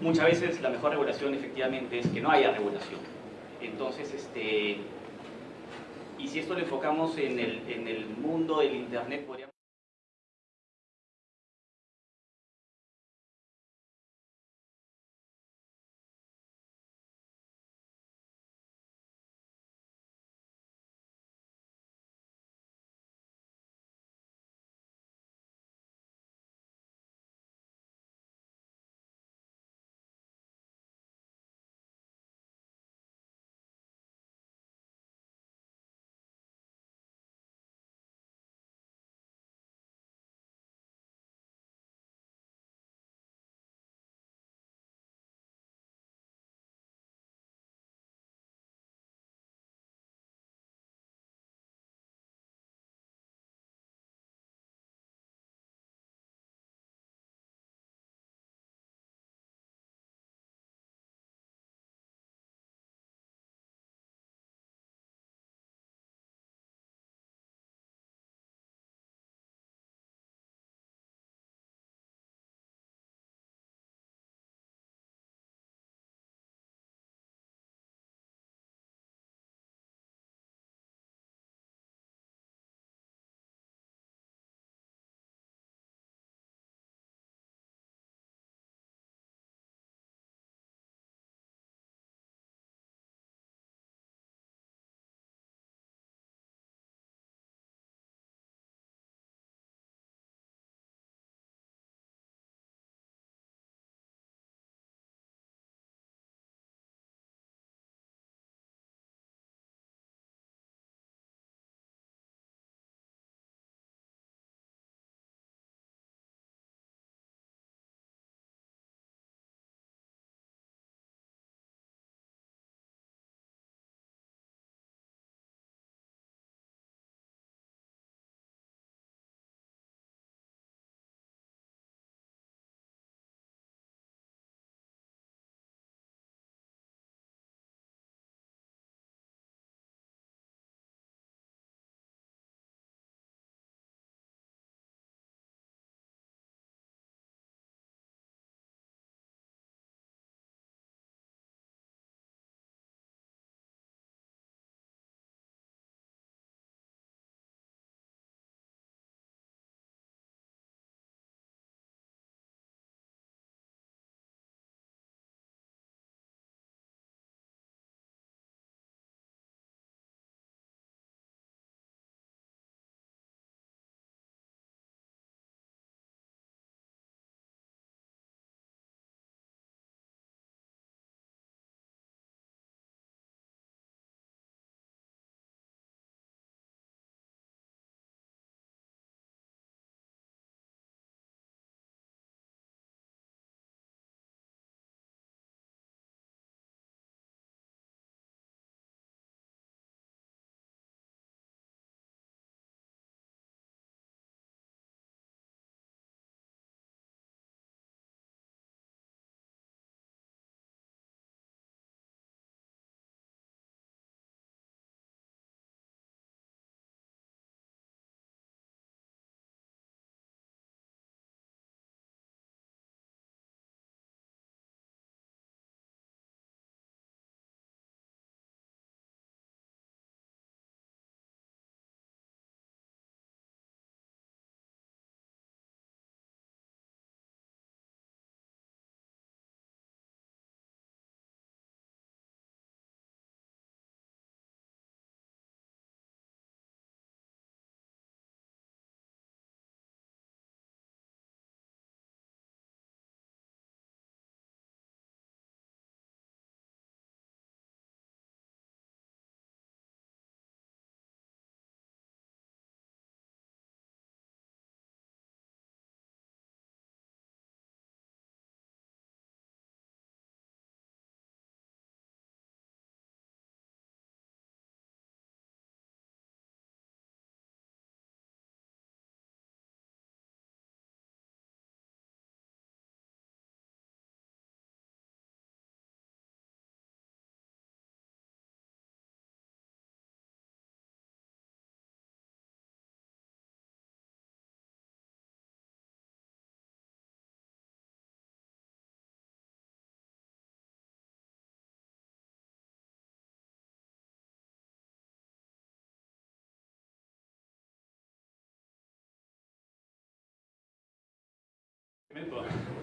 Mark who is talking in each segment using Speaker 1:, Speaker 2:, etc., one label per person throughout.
Speaker 1: muchas veces la mejor regulación efectivamente es que no haya regulación. Entonces, este, y si esto lo enfocamos en el, en el mundo del Internet, podríamos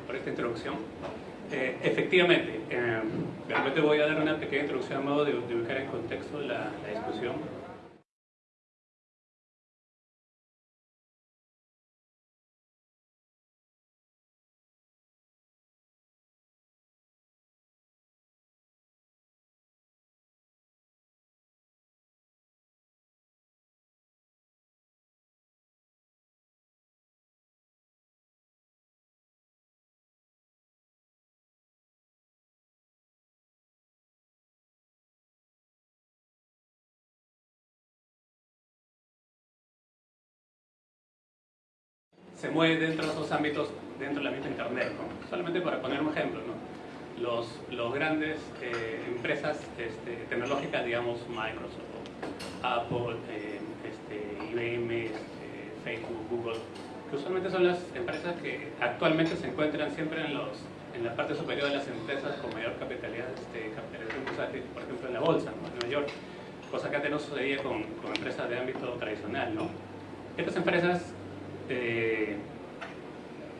Speaker 2: por esta introducción. Eh, efectivamente, eh, realmente voy a dar una pequeña introducción a modo de, ubicar en contexto la, la discusión. Se mueve dentro de esos ámbitos, dentro de la misma Internet. ¿no? Solamente para poner un ejemplo, ¿no? los, los grandes eh, empresas este, tecnológicas, digamos Microsoft, Apple, eh, este, IBM, este, Facebook, Google, que usualmente son las empresas que actualmente se encuentran siempre en, los, en la parte superior de las empresas con mayor capitalidad, este, capitalización por ejemplo en la bolsa, en Nueva York, cosa que antes no sucedía con, con empresas de ámbito tradicional. ¿no? Estas empresas eh,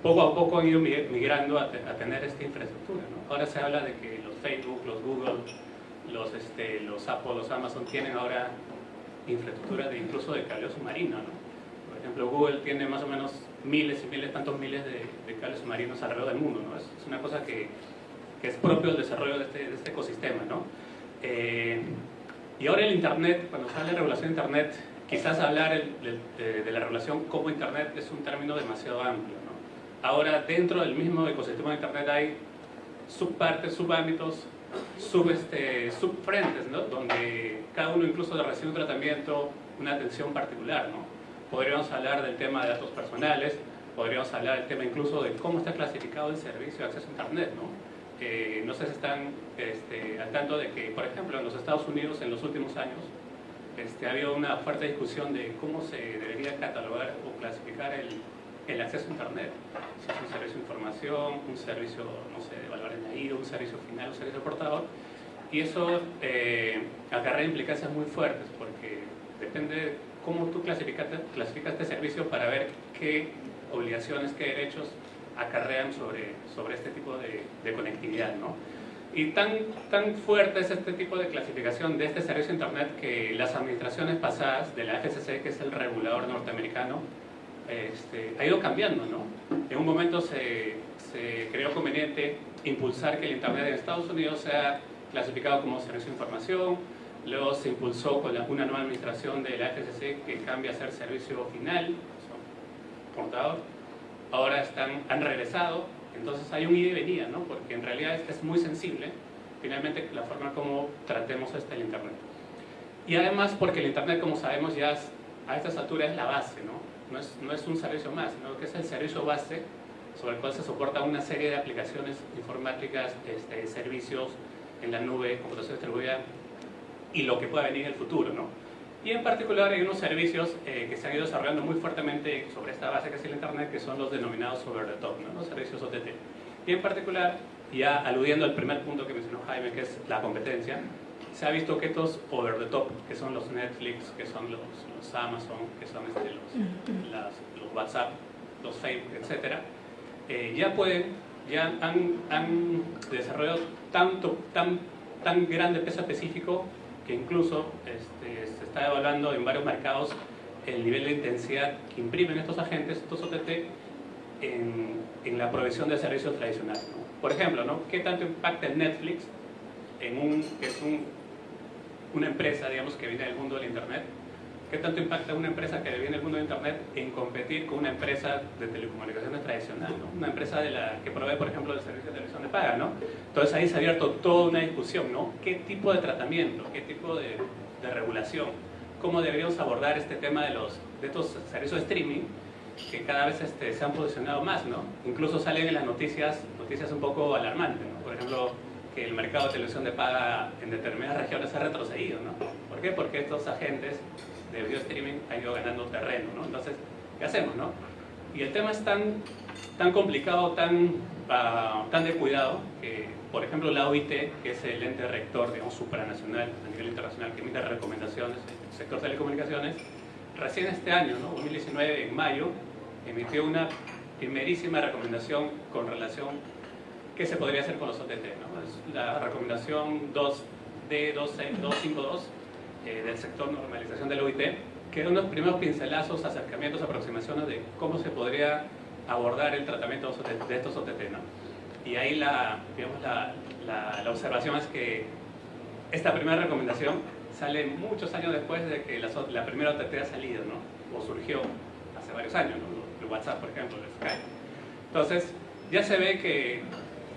Speaker 2: poco a poco han ido migrando a, tener esta infraestructura. Ahora se habla de que los Facebook, los Google, los, este, los Apple, los Amazon tienen ahora infraestructura de, incluso de cable submarino. Por ejemplo, Google tiene más o menos miles y miles, tantos miles de, de cables submarinos alrededor del mundo. ¿no? Es, una cosa que, que, es propio del desarrollo de este, de este ecosistema. ¿no? Eh, y ahora el Internet, cuando sale la regulación de Internet, quizás hablar de, la relación como Internet es un término demasiado amplio. Ahora, dentro del mismo ecosistema de Internet hay subpartes, subámbitos, sub, este, subfrentes, ¿no? donde cada uno incluso recibe un tratamiento, una atención particular. ¿no? Podríamos hablar del tema de datos personales, podríamos hablar del tema incluso de cómo está clasificado el servicio de acceso a Internet. ¿no? Eh, no sé si están este, al tanto de que, por ejemplo, en los Estados Unidos en los últimos años este, ha habido una fuerte discusión de cómo se debería catalogar o clasificar el, acceso a Internet. Si es un servicio de información, un servicio, no sé, de valor añadido, un servicio final, un servicio portador. Y eso eh, acarrea implicancias muy fuertes porque depende cómo tú clasificas, clasificas este servicio para ver qué obligaciones, qué derechos acarrean sobre, sobre este tipo de, de conectividad. ¿no? Y tan, tan fuerte es este tipo de clasificación de este servicio de Internet que las administraciones pasadas de la FCC, que es el regulador norteamericano, este, ha ido cambiando. ¿no? En un momento se, se creó conveniente impulsar que el Internet en Estados Unidos sea clasificado como servicio de información, luego se impulsó con una nueva administración de la FCC que cambia a ser servicio final, portador, ahora están, han regresado entonces hay un ida y venida, ¿no? porque en realidad es, muy sensible, finalmente, la forma como tratemos este el Internet. Y además porque el Internet, como sabemos, ya a estas alturas es la base, ¿no? No es, no es un servicio más, sino que es el servicio base sobre el cual se soporta una serie de aplicaciones informáticas, este, servicios en la nube, computación distribuida y lo que pueda venir en el futuro. ¿no? Y en particular hay unos servicios eh, que se han ido desarrollando muy fuertemente sobre esta base que es el Internet, que son los denominados over the top, ¿no? los servicios OTT. Y en particular, ya aludiendo al primer punto que mencionó Jaime, que es la competencia, se ha visto que estos over the top, que son los Netflix, que son los, los Amazon, que son este, los, los, WhatsApp, los Facebook, etc., eh, ya pueden, ya han, han desarrollado tanto, tan, tan grande peso específico que incluso este, se está evaluando en varios mercados el nivel de intensidad que imprimen estos agentes, estos OTT, en, la provisión de servicios tradicionales. Por ejemplo. ¿qué tanto impacta Netflix, en un, que es un, una empresa digamos, que viene del mundo del Internet, ¿Qué tanto impacta una empresa que viene del mundo de Internet en competir con una empresa de telecomunicaciones tradicional? ¿no? Una empresa de la, que provee, por ejemplo, el servicio de televisión de paga. ¿no? Entonces ahí se ha abierto toda una discusión. ¿no? ¿Qué tipo de tratamiento? ¿Qué tipo de, de regulación? ¿Cómo deberíamos abordar este tema de, los, de estos servicios de streaming que cada vez este, se han posicionado más? ¿no? Incluso salen en las noticias, noticias un poco alarmantes. ¿no? Por ejemplo, que el mercado de televisión de paga en determinadas regiones ha retrocedido. ¿no? ¿Por qué? Porque estos agentes de video streaming ha ido ganando terreno, ¿no? Entonces, ¿qué hacemos, no? Y el tema es tan, tan complicado, tan, uh, tan de cuidado, que, por ejemplo, la OIT, que es el ente rector, digamos, supranacional a nivel internacional, que emite recomendaciones en el sector de telecomunicaciones, recién este año, ¿no? 2019, en mayo, emitió una primerísima recomendación con relación qué se podría hacer con los OTT. ¿no? La recomendación 2D252 eh, del sector normalización del OIT, que era unos primeros pincelazos, acercamientos, aproximaciones de cómo se podría abordar el tratamiento de estos OTT. ¿no? Y ahí la, digamos, la, la, observación es que esta primera recomendación sale muchos años después de que la, la primera OTT ha salido, ¿no? o surgió hace varios años, ¿no? el WhatsApp, por ejemplo, el Skype. Entonces, ya se ve que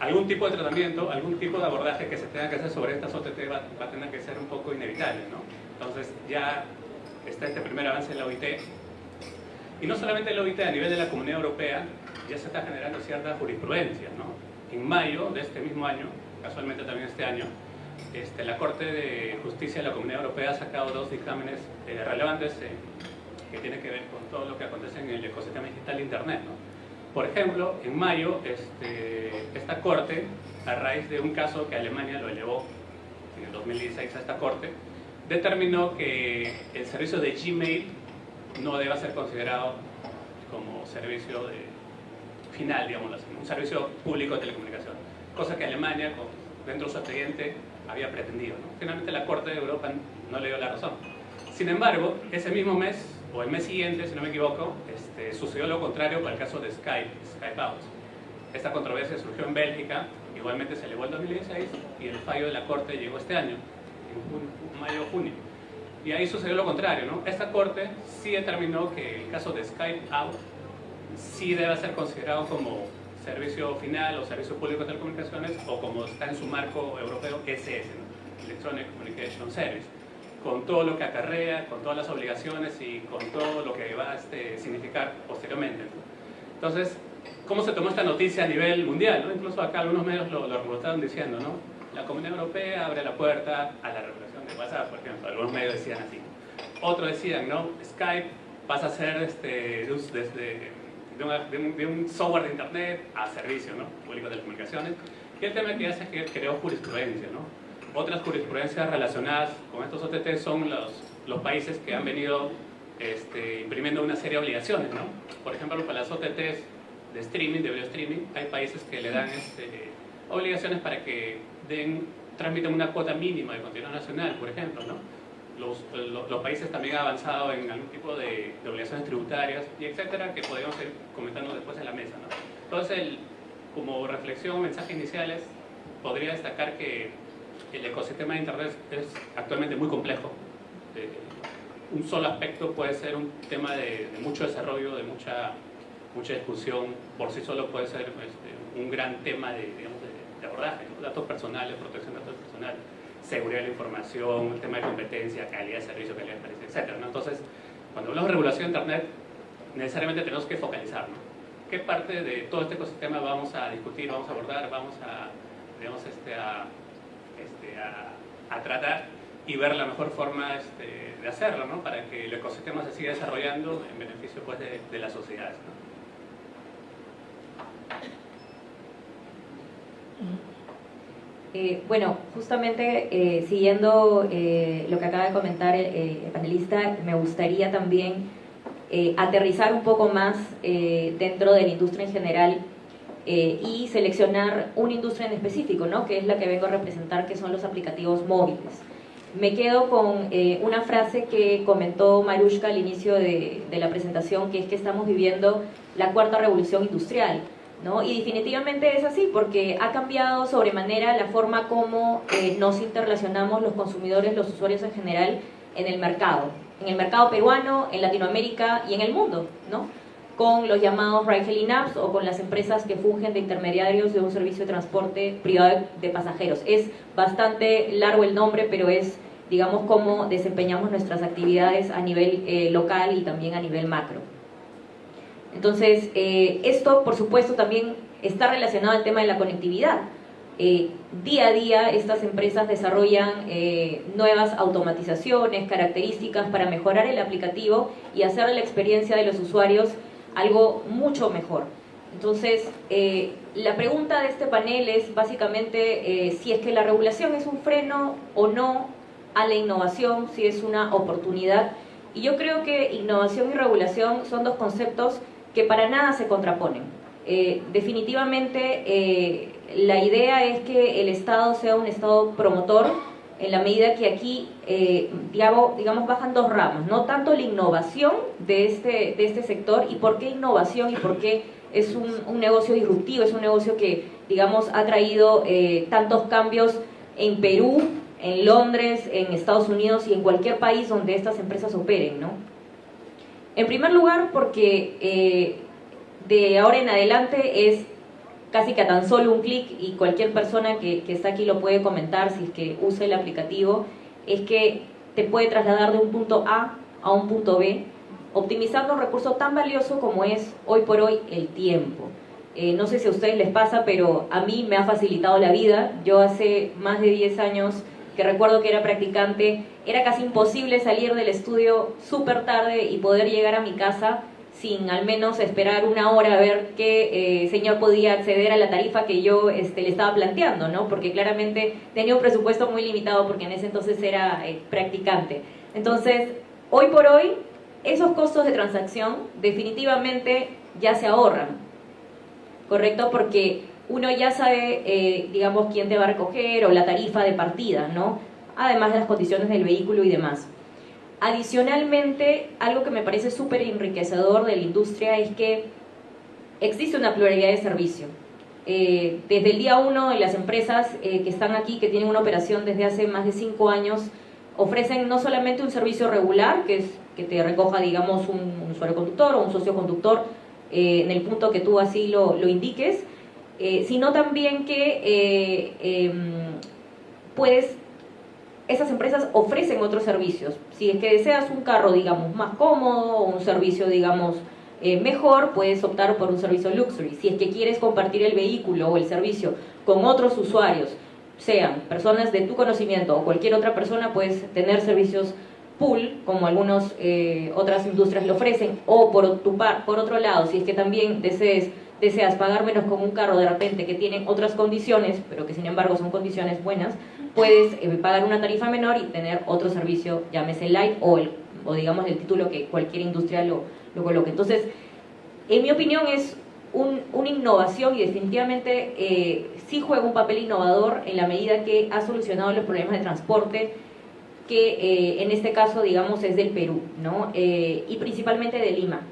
Speaker 2: algún tipo de tratamiento, algún tipo de abordaje que se tenga que hacer sobre estas OTT va, va a tener que ser un poco inevitable. ¿no? Entonces, ya está este primer avance en la OIT. Y no solamente en la OIT, a nivel de la Comunidad Europea, ya se está generando cierta jurisprudencia. ¿no? En mayo de este mismo año, casualmente también este año, este, la Corte de Justicia de la Comunidad Europea ha sacado dos dictámenes eh, relevantes eh, que tienen que ver con todo lo que acontece en el ecosistema digital de Internet. ¿no? Por ejemplo, en mayo, este, esta Corte, a raíz de un caso que Alemania lo elevó en el 2016 a esta Corte, determinó que el servicio de Gmail no deba ser considerado como servicio de final, digamos un servicio público de telecomunicación, cosa que Alemania, dentro de su expediente, había pretendido. Finalmente la Corte de Europa no le dio la razón. Sin embargo, ese mismo mes, o el mes siguiente, si no me equivoco, este, sucedió lo contrario para el caso de Skype, Skype Out. Esta controversia surgió en Bélgica, igualmente se elevó en 2016 y el fallo de la Corte llegó este año, en mayo junio. Y ahí sucedió lo contrario, ¿no? Esta Corte sí determinó que el caso de Skype Out sí debe ser considerado como servicio final o servicio público de telecomunicaciones o como está en su marco europeo SS, Electronic Communication Service, con todo lo que acarrea, con todas las obligaciones y con todo lo que va a este, significar posteriormente. Entonces, ¿cómo se tomó esta noticia a nivel mundial? Incluso acá algunos medios lo, lo diciendo, ¿no? La Comunidad Europea abre la puerta a la regulación de WhatsApp, por ejemplo, algunos medios decían así. Otros decían, ¿no? Skype pasa a ser este, desde de, un, software de Internet a servicio ¿no? público de telecomunicaciones. Y el tema que hace es que creó jurisprudencia. ¿no? Otras jurisprudencias relacionadas con estos OTT son los, los países que han venido este, imprimiendo una serie de obligaciones. ¿no? Por ejemplo, para las OTTs de streaming, de video streaming, hay países que le dan este, obligaciones para que den, una cuota mínima de contenido nacional, por ejemplo. ¿no? los, países también han avanzado en algún tipo de, obligaciones tributarias y etcétera, que podemos ir comentando después en la mesa. ¿no? Entonces, como reflexión, mensaje iniciales, podría destacar que el ecosistema de Internet es actualmente muy complejo. Eh, un solo aspecto puede ser un tema de, mucho desarrollo, de mucha, mucha discusión, por sí solo puede ser este, un gran tema de, de, abordaje, datos personales, protección de datos personales seguridad de la información, el tema de competencia, calidad de servicio, calidad de precio, etc. Entonces, cuando hablamos de regulación de Internet, necesariamente tenemos que focalizar. ¿Qué parte de todo este ecosistema vamos a discutir, vamos a abordar, vamos a, digamos, este, a, este, a, tratar y ver la mejor forma este, de hacerlo, ¿no? para que el ecosistema se siga desarrollando en beneficio pues, de, de las sociedades.
Speaker 3: Eh, bueno, justamente eh, siguiendo eh, lo que acaba de comentar el, panelista, me gustaría también aterrizar un poco más dentro de la industria en general y seleccionar una industria en específico, ¿no? que es la que vengo a representar, que son los aplicativos móviles. Me quedo con una frase que comentó Marushka al inicio de, de la presentación, que es que estamos viviendo la cuarta revolución industrial y definitivamente es así, porque ha cambiado sobremanera la forma como eh, nos interrelacionamos los consumidores, los usuarios en general, en el mercado. En el mercado peruano, en Latinoamérica y en el mundo, ¿no? Con los llamados ride-hailing apps o con las empresas que fungen de intermediarios de un servicio de transporte privado de pasajeros. Es bastante largo el nombre, pero es, digamos, cómo desempeñamos nuestras actividades a nivel eh, local y también a nivel macro. Entonces, eh, esto, por supuesto, también está relacionado al tema de la conectividad. Eh, día a día estas empresas desarrollan eh, nuevas automatizaciones, características para mejorar el aplicativo y hacer la experiencia de los usuarios algo mucho mejor. Entonces, la pregunta de este panel es básicamente si es que la regulación es un freno o no a la innovación, si es una oportunidad. Y yo creo que innovación y regulación son dos conceptos que para nada se contraponen. Eh, definitivamente eh, la idea es que el Estado sea un Estado promotor en la medida que aquí, eh, digamos, bajan dos ramas, no tanto la innovación de este, de este sector y por qué innovación y por qué es un, un negocio disruptivo, es un negocio que, digamos, ha traído tantos cambios en Perú, en Londres, en Estados Unidos y en cualquier país donde estas empresas operen, ¿no? En primer lugar, porque eh, de ahora en adelante es casi que a tan solo un clic y cualquier persona que, está aquí lo puede comentar si es que usa el aplicativo, es que te puede trasladar de un punto A a un punto B, optimizando un recurso tan valioso como es hoy por hoy el tiempo. Eh, no sé si a ustedes les pasa, pero a mí me ha facilitado la vida. Yo hace más de 10 años que recuerdo que era practicante, era casi imposible salir del estudio súper tarde y poder llegar a mi casa sin al menos esperar una hora a ver qué eh, señor podía acceder a la tarifa que yo este, le estaba planteando, ¿no? Porque claramente tenía un presupuesto muy limitado porque en ese entonces era eh, practicante. Entonces, hoy por hoy, esos costos de transacción definitivamente ya se ahorran, ¿correcto? Porque uno ya sabe, eh, digamos, quién te va a recoger o la tarifa de partida, ¿no? Además de las condiciones del vehículo y demás. Adicionalmente, algo que me parece súper enriquecedor de la industria es que existe una pluralidad de servicio. Eh, desde el día uno, las empresas eh, que están aquí, que tienen una operación desde hace más de cinco años, ofrecen no solamente un servicio regular, que es que te recoja, digamos, un, usuario conductor o un socio conductor en el punto que tú así lo indiques, eh, sino también que eh, em, puedes, esas empresas ofrecen otros servicios. Si es que deseas un carro, digamos, más cómodo o un servicio, digamos, eh, mejor, puedes optar por un servicio luxury. Si es que quieres compartir el vehículo o el servicio con otros usuarios, sean personas de tu conocimiento o cualquier otra persona, puedes tener servicios pool, como algunas otras industrias lo ofrecen, o por, tu par, por otro lado, si es que también desees deseas pagar menos con un carro de repente que tiene otras condiciones, pero que sin embargo son condiciones buenas, puedes eh, pagar una tarifa menor y tener otro servicio, llámese light o, el, o digamos el título que cualquier industria lo, lo coloque. Entonces, en mi opinión es un, una innovación y definitivamente eh, sí juega un papel innovador en la medida que ha solucionado los problemas de transporte que eh, en este caso, digamos, es del Perú, ¿no? y principalmente de Lima.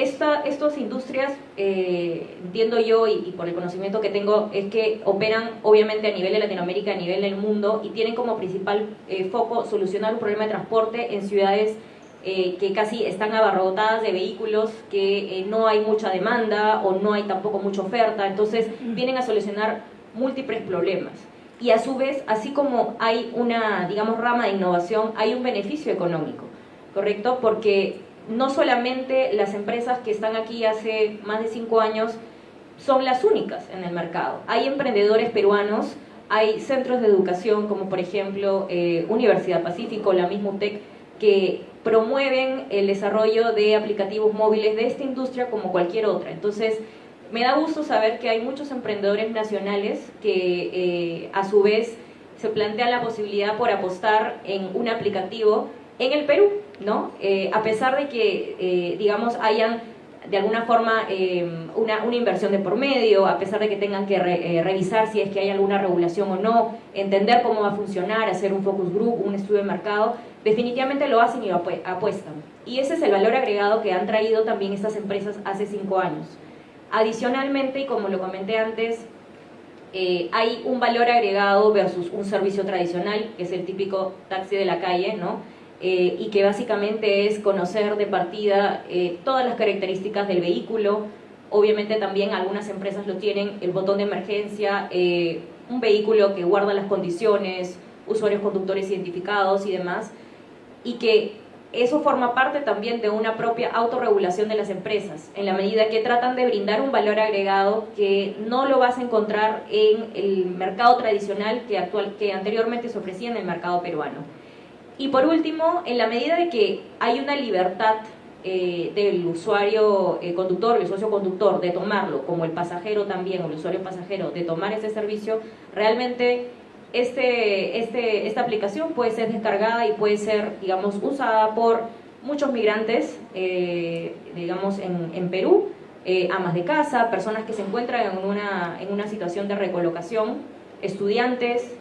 Speaker 3: Esta, estas industrias, eh, entiendo yo y, por el conocimiento que tengo, es que operan obviamente a nivel de Latinoamérica, a nivel del mundo y tienen como principal eh, foco solucionar un problema de transporte en ciudades eh, que casi están abarrotadas de vehículos, que no hay mucha demanda o no hay tampoco mucha oferta, entonces vienen a solucionar múltiples problemas. Y a su vez, así como hay una, digamos, rama de innovación, hay un beneficio económico, ¿correcto? Porque no solamente las empresas que están aquí hace más de cinco años son las únicas en el mercado. Hay emprendedores peruanos, hay centros de educación como por ejemplo eh, Universidad Pacífico, la misma UTEC, que promueven el desarrollo de aplicativos móviles de esta industria como cualquier otra. Entonces, me da gusto saber que hay muchos emprendedores nacionales que eh, a su vez se plantea la posibilidad por apostar en un aplicativo en el Perú, ¿no? Eh, a pesar de que, eh, digamos, hayan de alguna forma eh, una, una, inversión de por medio, a pesar de que tengan que revisar si es que hay alguna regulación o no, entender cómo va a funcionar, hacer un focus group, un estudio de mercado, definitivamente lo hacen y lo apuestan. Y ese es el valor agregado que han traído también estas empresas hace cinco años. Adicionalmente, y como lo comenté antes, hay un valor agregado versus un servicio tradicional, que es el típico taxi de la calle, ¿no? Eh, y que básicamente es conocer de partida eh, todas las características del vehículo. Obviamente también algunas empresas lo tienen, el botón de emergencia, eh, un vehículo que guarda las condiciones, usuarios conductores identificados y demás, y que eso forma parte también de una propia autorregulación de las empresas, en la medida que tratan de brindar un valor agregado que no lo vas a encontrar en el mercado tradicional que, actual, que anteriormente se ofrecía en el mercado peruano. Y por último, en la medida de que hay una libertad eh, del usuario eh, conductor, el socio conductor, de tomarlo, como el pasajero también, o el usuario pasajero, de tomar ese servicio, realmente este, este, esta aplicación puede ser descargada y puede ser, digamos, usada por muchos migrantes, eh, digamos, en, en Perú, amas de casa, personas que se encuentran en una, en una situación de recolocación, estudiantes,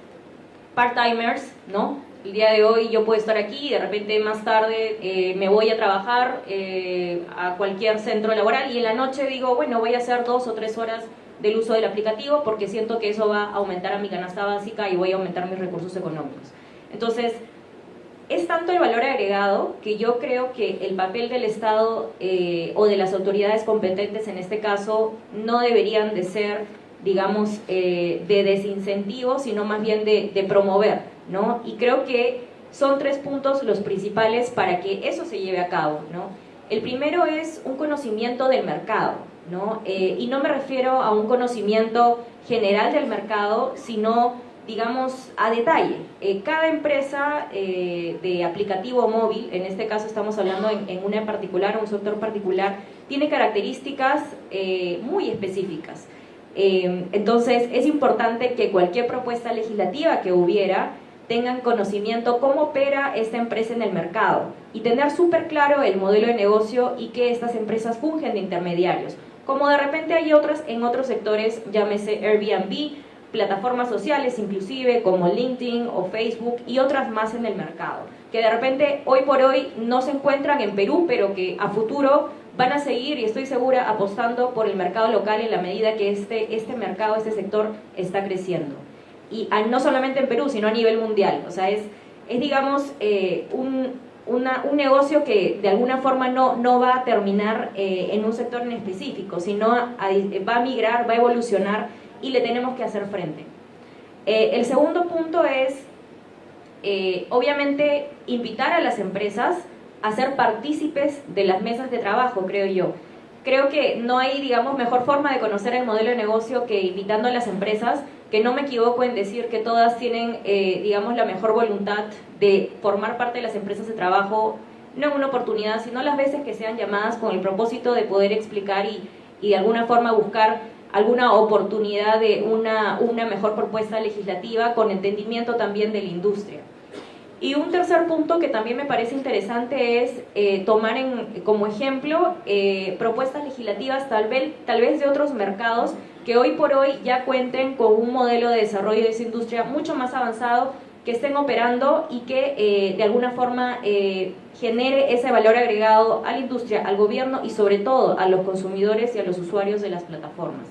Speaker 3: part-timers, ¿no? El día de hoy yo puedo estar aquí y de repente más tarde eh, me voy a trabajar eh, a cualquier centro laboral y en la noche digo, bueno, voy a hacer dos o tres horas del uso del aplicativo porque siento que eso va a aumentar a mi canasta básica y voy a aumentar mis recursos económicos. Entonces, es tanto el valor agregado que yo creo que el papel del Estado eh, o de las autoridades competentes en este caso no deberían de ser, digamos, eh, de desincentivo, sino más bien de, de, promover, ¿no? Y creo que son tres puntos los principales para que eso se lleve a cabo, ¿no? El primero es un conocimiento del mercado, ¿no? Eh, y no me refiero a un conocimiento general del mercado, sino digamos, a detalle. Eh, cada empresa eh, de aplicativo móvil, en este caso estamos hablando en, una en particular, un sector particular, tiene características muy específicas. entonces, es importante que cualquier propuesta legislativa que hubiera tengan conocimiento cómo opera esta empresa en el mercado y tener súper claro el modelo de negocio y que estas empresas fungen de intermediarios. Como de repente hay otras en otros sectores, llámese Airbnb, plataformas sociales inclusive como LinkedIn o Facebook y otras más en el mercado, que de repente hoy por hoy no se encuentran en Perú, pero que a futuro van a seguir y estoy segura apostando por el mercado local en la medida que este, este mercado, este sector está creciendo. Y no solamente en Perú, sino a nivel mundial. O sea, es, es digamos, eh, un, una, un negocio que de alguna forma no, no va a terminar eh, en un sector en específico, sino va a migrar, va a evolucionar y le tenemos que hacer frente. Eh, el segundo punto es, eh, obviamente, invitar a las empresas a ser partícipes de las mesas de trabajo, creo yo. Creo que no hay, digamos, mejor forma de conocer el modelo de negocio que invitando a las empresas, que no me equivoco en decir que todas tienen, eh, digamos, la mejor voluntad de formar parte de las empresas de trabajo, no en una oportunidad, sino las veces que sean llamadas con el propósito de poder explicar y, y de alguna forma buscar alguna oportunidad de una, una mejor propuesta legislativa con entendimiento también de la industria. Y un tercer punto que también me parece interesante es eh, tomar en, como ejemplo eh, propuestas legislativas tal vez, tal vez de otros mercados que hoy por hoy ya cuenten con un modelo de desarrollo de esa industria mucho más avanzado, que estén operando y que eh, de alguna forma genere ese valor agregado a la industria, al gobierno y sobre todo a los consumidores y a los usuarios de las plataformas.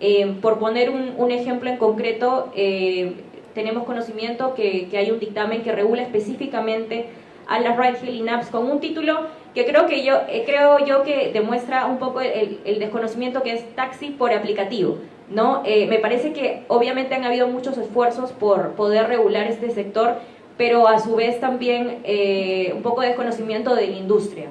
Speaker 3: Eh, por poner un, ejemplo en concreto, eh, tenemos conocimiento que, hay un dictamen que regula específicamente a las ride-hailing apps con un título que creo, que yo, eh, creo yo que demuestra un poco el, desconocimiento que es taxi por aplicativo. ¿no? me parece que obviamente han habido muchos esfuerzos por poder regular este sector, pero a su vez también un poco de desconocimiento de la industria.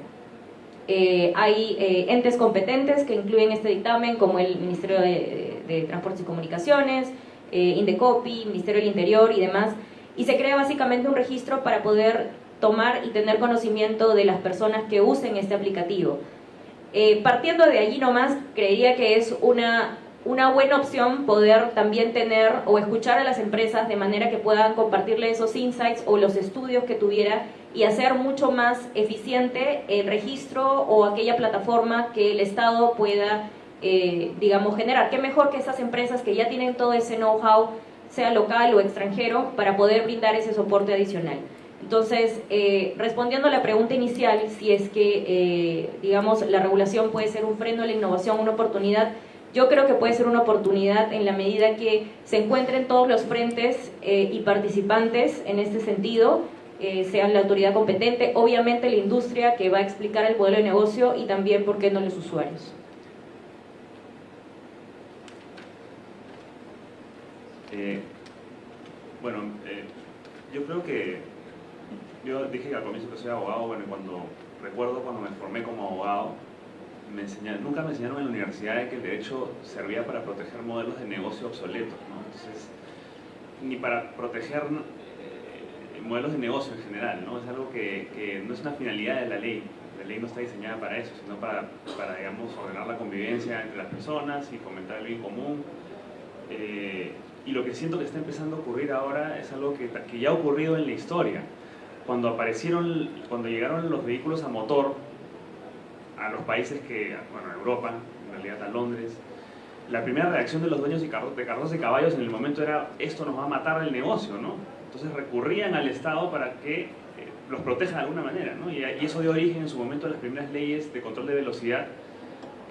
Speaker 3: Eh, hay eh, entes competentes que incluyen este dictamen, como el Ministerio de, Transportes y Comunicaciones, eh, Indecopi, Ministerio del Interior y demás, y se crea básicamente un registro para poder tomar y tener conocimiento de las personas que usen este aplicativo. partiendo de allí nomás, creería que es una, una buena opción poder también tener o escuchar a las empresas de manera que puedan compartirle esos insights o los estudios que tuviera y hacer mucho más eficiente el registro o aquella plataforma que el Estado pueda, eh, digamos, generar. Qué mejor que esas empresas que ya tienen todo ese know-how, sea local o extranjero, para poder brindar ese soporte adicional. Entonces, eh, respondiendo a la pregunta inicial, si es que, eh, digamos, la regulación puede ser un freno a la innovación, una oportunidad, yo creo que puede ser una oportunidad en la medida que se encuentren todos los frentes y participantes en este sentido, eh, sean la autoridad competente, obviamente la industria que va a explicar el modelo de negocio y también, ¿por qué no los usuarios?
Speaker 4: Eh, bueno, eh, yo creo que yo dije al comienzo que soy abogado, bueno, cuando recuerdo cuando me formé como abogado, nunca me enseñaron en la universidad que el derecho servía para proteger modelos de negocio obsoletos. Entonces, ni para proteger modelos de negocio en general, ¿no? Es algo que, que, no es una finalidad de la ley. La ley no está diseñada para eso, sino para, para digamos, ordenar la convivencia entre las personas y fomentar el bien común. Eh, y lo que siento que está empezando a ocurrir ahora es algo que, que ya ha ocurrido en la historia. Cuando aparecieron, cuando llegaron los vehículos a motor a los países que, bueno, a Europa, en realidad a Londres, la primera reacción de los dueños de carros de caballos en el momento era esto nos va a matar el negocio, ¿no? Entonces recurrían al Estado para que eh, los proteja de alguna manera, ¿no? Y, eso dio origen en su momento a las primeras leyes de control de velocidad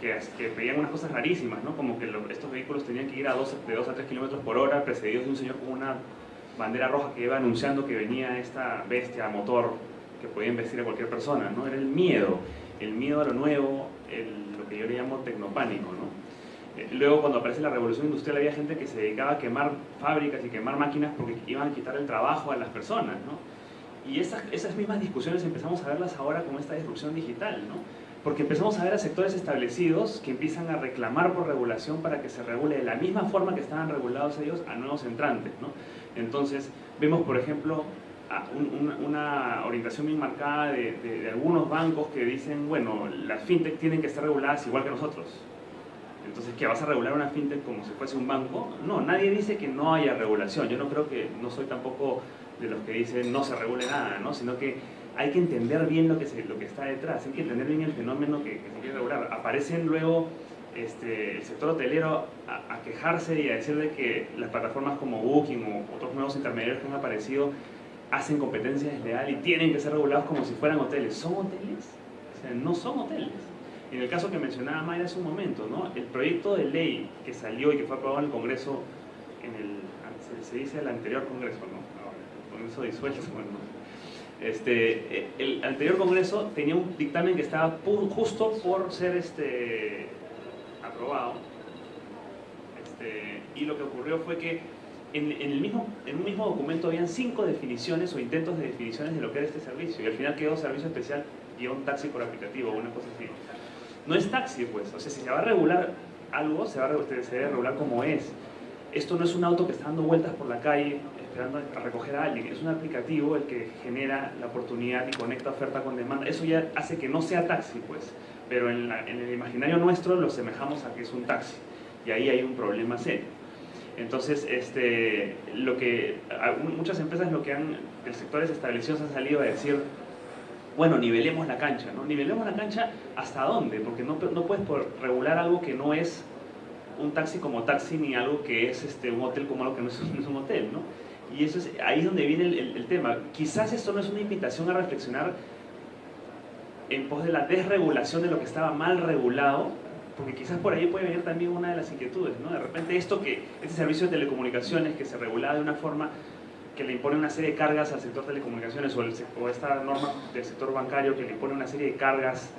Speaker 4: que, que pedían unas cosas rarísimas, ¿no? Como que estos vehículos tenían que ir a de 2 a 3 kilómetros por hora, precedidos de un señor con una bandera roja que iba anunciando que venía esta bestia motor que podía investir a cualquier persona, ¿no? Era el miedo, el miedo a lo nuevo, lo que yo le llamo tecnopánico, ¿no? Eh, luego cuando aparece la revolución industrial había gente que se dedicaba a quemar fábricas y quemar máquinas porque iban a quitar el trabajo a las personas, ¿no? Y esas, esas mismas discusiones empezamos a verlas ahora con esta disrupción digital, ¿no? Porque empezamos a ver a sectores establecidos que empiezan a reclamar por regulación para que se regule de la misma forma que estaban regulados ellos a nuevos entrantes, ¿no? Entonces, vemos, por ejemplo, una, orientación bien marcada de, algunos bancos que dicen, bueno, las fintech tienen que estar reguladas igual que nosotros. Entonces, ¿qué vas a regular una fintech como si fuese un banco? No, nadie dice que no haya regulación. Yo no creo que, no soy tampoco de los que dicen no se regule nada, ¿no? Sino que hay que entender bien lo que, se, lo que está detrás, hay que entender bien el fenómeno que se quiere regular. Aparecen luego este, el sector hotelero a, quejarse y a decir de que las plataformas como Booking o otros nuevos intermediarios que han aparecido hacen competencia desleal y tienen que ser regulados como si fueran hoteles. ¿Son hoteles? No son hoteles. En el caso que mencionaba Mayra hace un momento, ¿no? el proyecto de ley que salió y que fue aprobado en el Congreso, en el, se, dice el anterior Congreso, ¿no? el Congreso disuelto, bueno, este, el anterior Congreso tenía un dictamen que estaba justo por ser este, aprobado. Este, y lo que ocurrió fue que en, el mismo, en un mismo documento habían cinco definiciones o intentos de definiciones de lo que era este servicio. Y al final quedó servicio especial y un taxi por aplicativo o una cosa así. No es taxi, pues. O sea, si se va a regular algo, se, va a, se debe regular como es. Esto no es un auto que está dando vueltas por la calle esperando a recoger a alguien. Es un aplicativo el que genera la oportunidad y conecta oferta con demanda. Eso ya hace que no sea taxi, pues pero en, el imaginario nuestro lo semejamos a que es un taxi y ahí hay un problema serio. Entonces, este, lo que, muchas empresas lo que han, el sectores establecidos han salido a decir, bueno, nivelemos la cancha, ¿no? Nivelemos la cancha hasta dónde, porque no, no puedes regular algo que no es un taxi como taxi ni algo que es este, un hotel como algo que no es, un hotel, ¿no? Y eso es, ahí es donde viene el, el tema. Quizás esto no es una invitación a reflexionar en pos de la desregulación de lo que estaba mal regulado, porque quizás por ahí puede venir también una de las inquietudes, ¿no? De repente esto que, este servicio de telecomunicaciones que se regulaba de una forma que le impone una serie de cargas al sector telecomunicaciones o, esta norma del sector bancario que le impone una serie de cargas,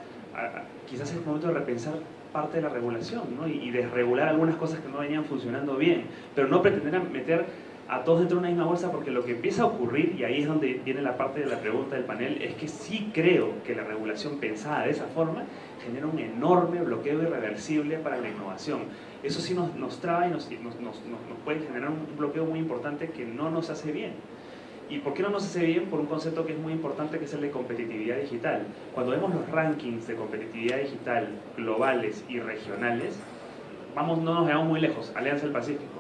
Speaker 4: quizás es el momento de repensar parte de la regulación ¿no? y, y desregular algunas cosas que no venían funcionando bien, pero no pretender meter a todos dentro de una misma bolsa porque lo que empieza a ocurrir, y ahí es donde viene la parte de la pregunta del panel, es que sí creo que la regulación pensada de esa forma genera un enorme bloqueo irreversible para la innovación. Eso sí nos, nos traba y nos, nos, nos, puede generar un bloqueo muy importante que no nos hace bien. ¿Y por qué no nos hace bien? Por un concepto que es muy importante que es el de competitividad digital. Cuando vemos los rankings de competitividad digital globales y regionales, vamos, no nos veamos muy lejos, Alianza del Pacífico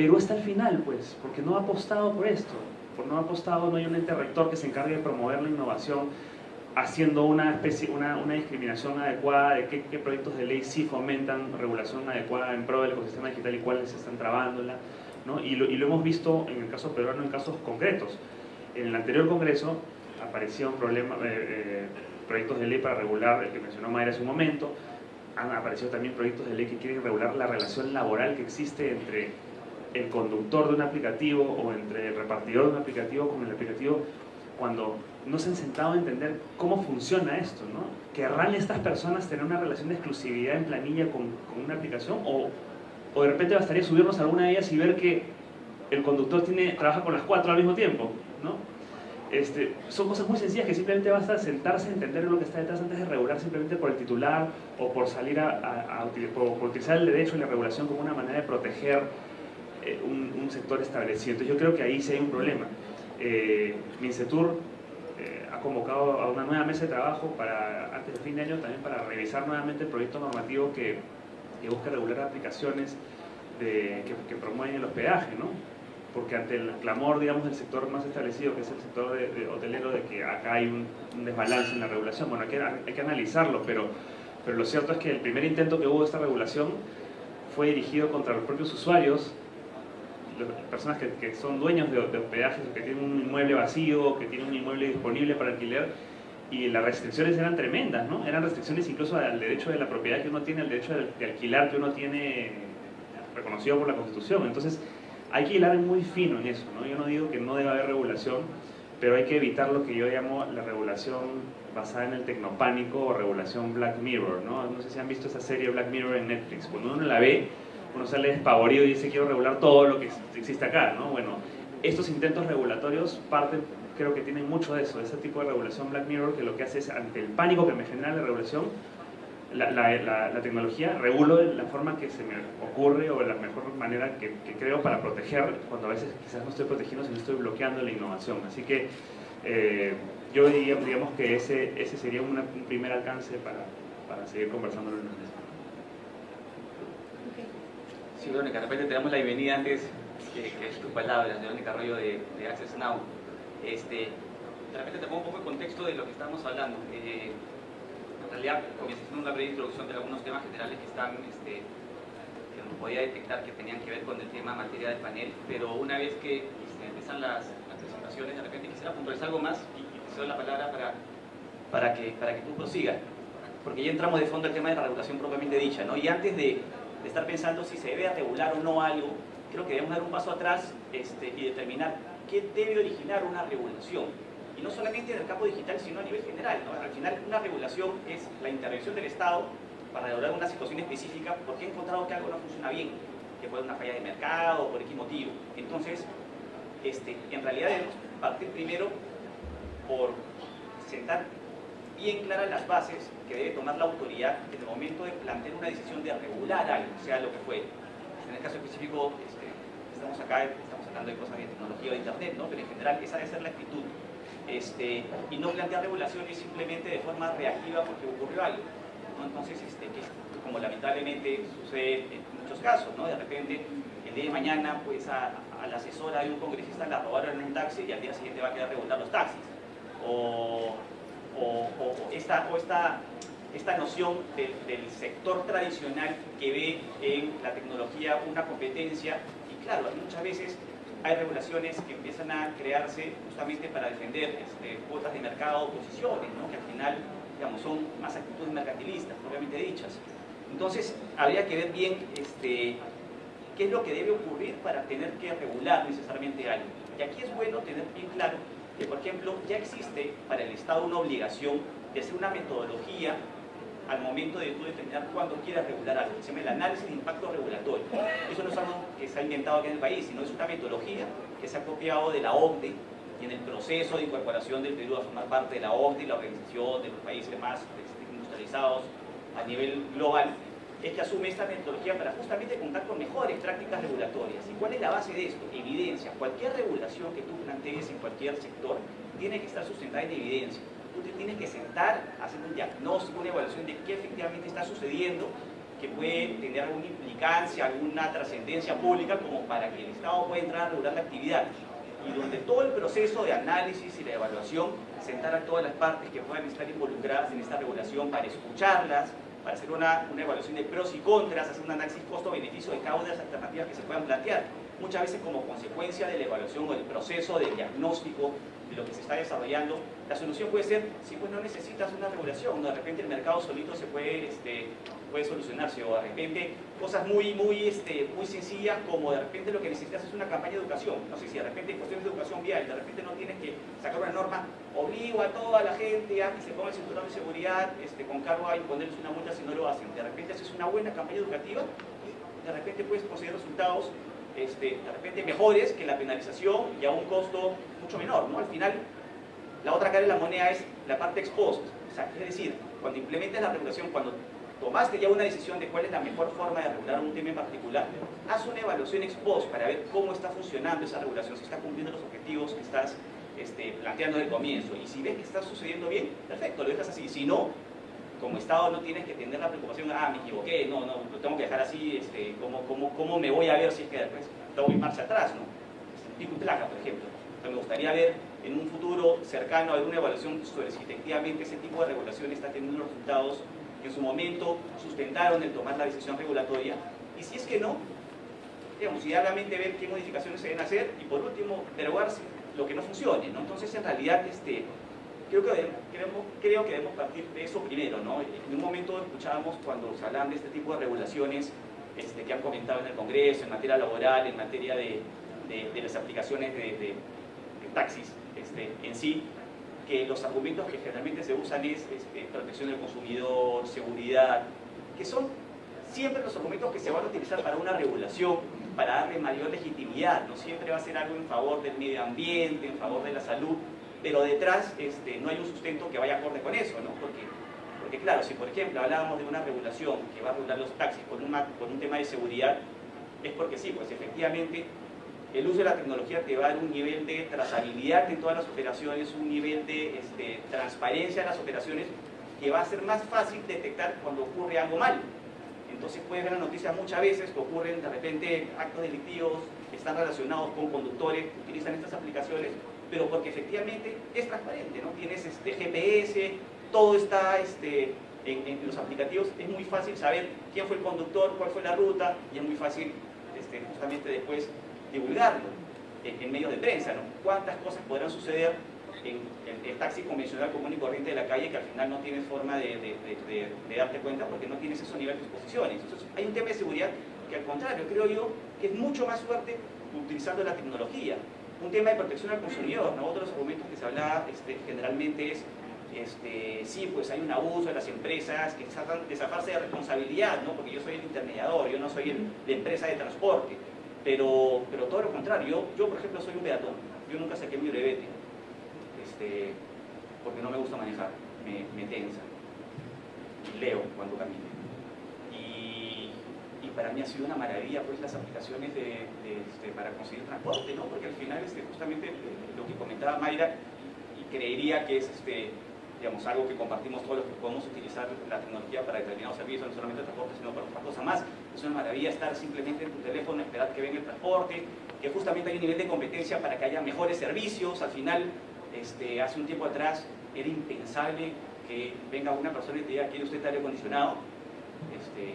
Speaker 4: Perú está al final, pues, porque no ha apostado por esto. Por no ha apostado, no hay un ente rector que se encargue de promover la innovación haciendo una, especie, una, una discriminación adecuada de qué, proyectos de ley sí fomentan regulación adecuada en pro del ecosistema digital y cuáles están trabándola. ¿no? Y, lo, y lo hemos visto en el caso peruano en casos concretos. En el anterior Congreso aparecieron problema, eh, eh, proyectos de ley para regular, el que mencionó Mayra hace un momento, han aparecido también proyectos de ley que quieren regular la relación laboral que existe entre el conductor de un aplicativo o entre el repartidor de un aplicativo con el aplicativo cuando no se han sentado a entender cómo funciona esto, ¿no? ¿Querrán estas personas tener una relación de exclusividad en planilla con, con una aplicación? O, o, de repente bastaría subirnos a alguna de ellas y ver que el conductor tiene, trabaja con las cuatro al mismo tiempo, ¿no? Este, son cosas muy sencillas que simplemente basta sentarse a entender lo que está detrás antes de regular simplemente por el titular o por salir a, a, por utilizar el derecho y la regulación como una manera de proteger eh, un, sector establecido. Entonces yo creo que ahí sí hay un problema. Eh, Mincetur eh, ha convocado a una nueva mesa de trabajo para, antes del fin de año también para revisar nuevamente el proyecto normativo que, que busca regular aplicaciones de, que, promueven el hospedaje. ¿no? porque ante el clamor, digamos, del sector más establecido, que es el sector de, hotelero, de que acá hay un, desbalance en la regulación, bueno, hay que, hay que analizarlo, pero, pero lo cierto es que el primer intento que hubo de esta regulación fue dirigido contra los propios usuarios, personas que, que son dueños de, de hospedajes, que tienen un inmueble vacío, que tienen un inmueble disponible para alquiler, y las restricciones eran tremendas, ¿no? Eran restricciones incluso al derecho de la propiedad que uno tiene, al derecho de alquilar que uno tiene reconocido por la Constitución. Entonces, hay que hilar muy fino en eso, ¿no? Yo no digo que no deba haber regulación, pero hay que evitar lo que yo llamo la regulación basada en el tecnopánico o regulación Black Mirror, ¿no? No sé si han visto esa serie Black Mirror en Netflix. Cuando uno la ve, uno sale despavorido y dice quiero regular todo lo que existe acá, ¿no? Bueno, estos intentos regulatorios parten, creo que tienen mucho de eso, de ese tipo de regulación Black Mirror, que lo que hace es, ante el pánico que me genera la regulación, la, la, tecnología, regulo la forma que se me ocurre o la mejor manera que, creo para proteger, cuando a veces quizás no estoy protegiendo, sino estoy bloqueando la innovación. Así que eh, yo diría, digamos que ese, ese sería un primer alcance para, para seguir conversando en mesa.
Speaker 1: Sí, Verónica, repente te damos la bienvenida antes que, que es tu palabra, Verónica Arroyo de, de Access Now. Este, de repente te pongo un poco el contexto de lo que estamos hablando. Eh, en realidad comienza siendo una breve introducción de algunos temas generales que están, este, que no podía detectar que tenían que ver con el tema materia del panel, pero una vez que este, empiezan las, presentaciones, de repente quisiera puntualizar algo más y, te cedo la palabra para, para, que, para que tú prosigas, porque ya entramos de fondo al tema de la regulación propiamente dicha, ¿no? Y antes de, de estar pensando si se debe regular o no algo, creo que debemos dar un paso atrás este, y determinar qué debe originar una regulación y no solamente en el campo digital, sino a nivel general. Al final, una regulación es la intervención del Estado para regular una situación específica porque ha encontrado que algo no funciona bien, que puede una falla de mercado por X motivo. Entonces, este, en realidad debemos partir primero por sentar bien claras las bases que debe tomar la autoridad en el momento de plantear una decisión de regular algo, sea lo que fue. En el caso específico, este, estamos acá, estamos hablando de cosas de tecnología o de internet, ¿no? pero en general esa debe ser la actitud este, y no plantear regulaciones simplemente de forma reactiva porque ocurrió algo. Entonces, este, que, como lamentablemente sucede en muchos casos, ¿no? de repente el día de mañana pues a, la asesora de un congresista la robaron en un taxi y al día siguiente va a quedar regular los taxis. O, esta, o esta, esta noción del sector tradicional que ve en la tecnología una competencia y claro, muchas veces hay regulaciones que empiezan a crearse justamente para defender este, cuotas de mercado o posiciones, que al final digamos, son más actitudes mercantilistas, propiamente dichas. Entonces, habría que ver bien este, qué es lo que debe ocurrir para tener que regular necesariamente algo. Y aquí es bueno tener bien claro que, por ejemplo, ya existe para el Estado una obligación de hacer una metodología al momento de tú determinar cuándo quieras regular algo. Se llama el análisis de impacto regulatorio. Eso no es algo que se ha inventado aquí en el país, sino es una metodología que se ha copiado de la OCDE y en el proceso de incorporación del Perú a formar parte de la OCDE, la organización de los países más este, industrializados a nivel global, es que asume esta metodología para justamente contar con mejores prácticas regulatorias. ¿Y cuál es la base de esto? Evidencia. Cualquier regulación que tú plantees en cualquier sector tiene que estar sustentada en evidencia tú te tienes que sentar, hacer un diagnóstico, una evaluación de qué efectivamente está sucediendo, que puede tener alguna implicancia, alguna trascendencia pública, como para que el Estado pueda entrar a regular la actividad. Y donde todo el proceso de análisis y de evaluación, sentar a todas las partes que puedan estar involucradas en esta regulación para escucharlas, para hacer una, una evaluación de pros y contras, hacer un análisis costo-beneficio de cada una de las alternativas que se puedan plantear. Muchas veces como consecuencia de la evaluación o del proceso de diagnóstico de lo que se está desarrollando, la solución puede ser, si pues no necesitas una regulación, de repente el mercado solito se puede, este, puede solucionarse, o de repente cosas muy, muy, este, muy sencillas como de repente lo que necesitas es una campaña de educación, no sé si de repente en cuestiones de educación vial, de repente no tienes que sacar una norma, obligo a toda la gente a que se ponga el cinturón de seguridad este, con cargo a imponerles una multa si no lo hacen, de repente haces una buena campaña educativa y de repente puedes conseguir resultados este, de repente mejores que la penalización y a un costo mucho menor. ¿no? Al final, la otra cara de la moneda es la parte exposta. O sea, es decir, cuando implementas la regulación, cuando tomaste ya una decisión de cuál es la mejor forma de regular un tema en particular, haz una evaluación ex post para ver cómo está funcionando esa regulación, si está cumpliendo los objetivos que estás este, planteando desde el comienzo. Y si ves que está sucediendo bien, perfecto, lo dejas así. Si no, como Estado no tienes que tener la preocupación, ah, me equivoqué, no, no, lo tengo que dejar así, este, ¿cómo, cómo, cómo me voy a ver si es que después doy marcha atrás, ¿no? pico y placa, por ejemplo. me gustaría ver en un futuro cercano alguna evaluación sobre si efectivamente ese tipo de regulación está teniendo resultados que en su momento sustentaron el tomar la decisión regulatoria y si es que no, digamos, idealmente ver qué modificaciones se deben hacer y por último derogarse lo que no funcione, ¿no? Entonces en realidad este, creo, que debemos, creo que debemos partir de eso primero, ¿no? En un momento escuchábamos cuando se hablan de este tipo de regulaciones este, que han comentado en el Congreso, en materia laboral, en materia de, de, las aplicaciones de, de taxis este, en sí, que los argumentos que generalmente se usan es este, protección del consumidor, seguridad, que son siempre los argumentos que se van a utilizar para una regulación, para darle mayor legitimidad, no siempre va a ser algo en favor del medio ambiente, en favor de la salud, pero detrás este, no hay un sustento que vaya acorde con eso, ¿no? Porque, porque claro, si por ejemplo hablábamos de una regulación que va a regular los taxis con, con un tema de seguridad, es porque sí, pues efectivamente el uso de la tecnología te va a dar un nivel de trazabilidad en todas las operaciones, un nivel de este, transparencia en las operaciones que va a ser más fácil detectar cuando ocurre algo mal. Entonces puedes ver la noticia muchas veces que ocurren de repente actos delictivos que están relacionados con conductores que utilizan estas aplicaciones, pero porque efectivamente es transparente, ¿no? Tienes este GPS, todo está este, en, en, los aplicativos, es muy fácil saber quién fue el conductor, cuál fue la ruta, y es muy fácil este, justamente después divulgarlo en, medios de prensa, ¿no? ¿Cuántas cosas podrán suceder en, el taxi convencional común y corriente de la calle que al final no tienes forma de, darte cuenta porque no tienes esos niveles de exposiciones? Entonces, hay un tema de seguridad que al contrario, creo yo, que es mucho más fuerte utilizando la tecnología. Un tema de protección al consumidor, ¿no? Otros argumentos que se habla este, generalmente es este, sí, pues hay un abuso de las empresas que tratan de de responsabilidad, ¿no? porque yo soy el intermediador, yo no soy el, la empresa de transporte. Pero, pero todo lo contrario, yo, por ejemplo soy un peatón, yo nunca saqué mi brevete, este, porque no me gusta manejar, me, me tensa, leo cuando camino. Y, y, para mí ha sido una maravilla pues las aplicaciones de, este, para conseguir transporte, ¿no? porque al final este, justamente eh, lo que comentaba Mayra, y creería que es este, digamos, algo que compartimos todos los que podemos utilizar la tecnología para determinados servicios, no solamente el transporte, sino para otra cosa más. Es una maravilla estar simplemente en tu teléfono, esperar que venga el transporte, que justamente hay un nivel de competencia para que haya mejores servicios. Al final, este, hace un tiempo atrás era impensable que venga una persona y te diga, ¿quiere usted aire acondicionado? Este,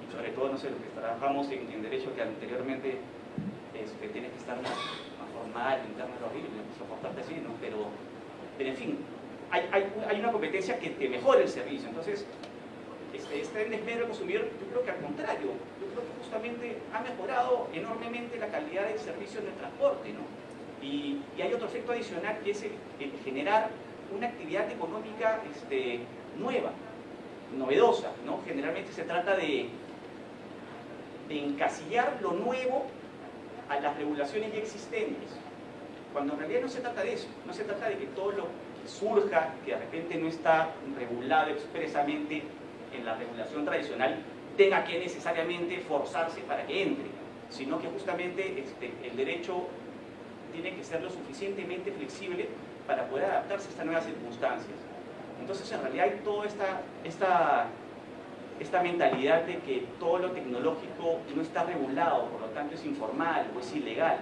Speaker 1: y sobre todo, no sé, los que trabajamos en, derecho que anteriormente este, tienes que estar más, formal, interno, horrible, soportarte así, ¿no? Pero, pero en fin, hay, una competencia que te mejora el servicio. Entonces, este, este desmedro del consumidor, yo creo que al contrario, yo creo que justamente ha mejorado enormemente la calidad del servicio en el transporte, ¿no? Y, hay otro efecto adicional que es el, generar una actividad económica este, nueva, novedosa, ¿no? Generalmente se trata de, de encasillar lo nuevo a las regulaciones ya existentes, cuando en realidad no se trata de eso, no se trata de que todo lo surja, que de repente no está regulado expresamente en la regulación tradicional, tenga que necesariamente forzarse para que entre, sino que justamente este, el derecho tiene que ser lo suficientemente flexible para poder adaptarse a estas nuevas circunstancias. Entonces, en realidad hay toda esta, esta, esta mentalidad de que todo lo tecnológico no está regulado, por lo tanto es informal o es ilegal,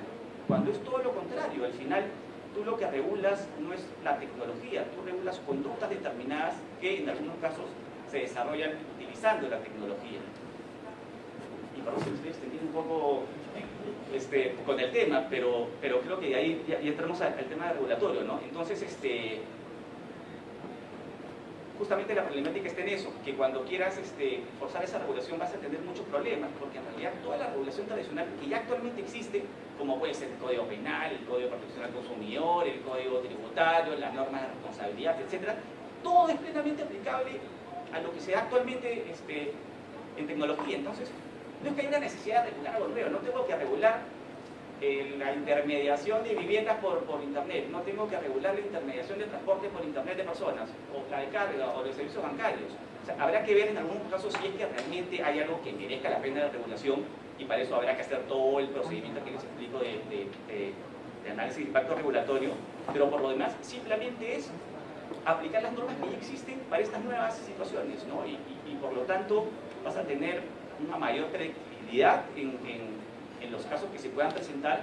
Speaker 1: cuando es todo lo contrario, al final tú lo que regulas no es la tecnología, tú regulas conductas determinadas que en algunos casos se desarrollan utilizando la tecnología. Y por eso estoy extendiendo un poco este, con el tema, pero, pero creo que ahí entramos al, tema regulatorio, ¿no? Entonces, este, justamente la problemática está en eso, que cuando quieras este, forzar esa regulación vas a tener muchos problemas, porque en realidad toda la regulación tradicional que ya actualmente existe, como puede ser el Código Penal, el Código de Protección al Consumidor, el Código Tributario, las normas de responsabilidad, etc., todo es plenamente aplicable a lo que se da actualmente este, en tecnología. Entonces, no es que haya una necesidad de regular algo nuevo, no tengo que regular la intermediación de viviendas por, por, Internet, no tengo que regular la intermediación de transporte por Internet de personas, o la de carga, o de servicios bancarios. habrá que ver en algunos casos si es que realmente hay algo que merezca la pena de regulación y para eso habrá que hacer todo el procedimiento que les explico de, de, análisis de impacto regulatorio, pero por lo demás simplemente es aplicar las normas que ya existen para estas nuevas situaciones, ¿no? y, y, por lo tanto vas a tener una mayor predictibilidad en, en en los casos que se puedan presentar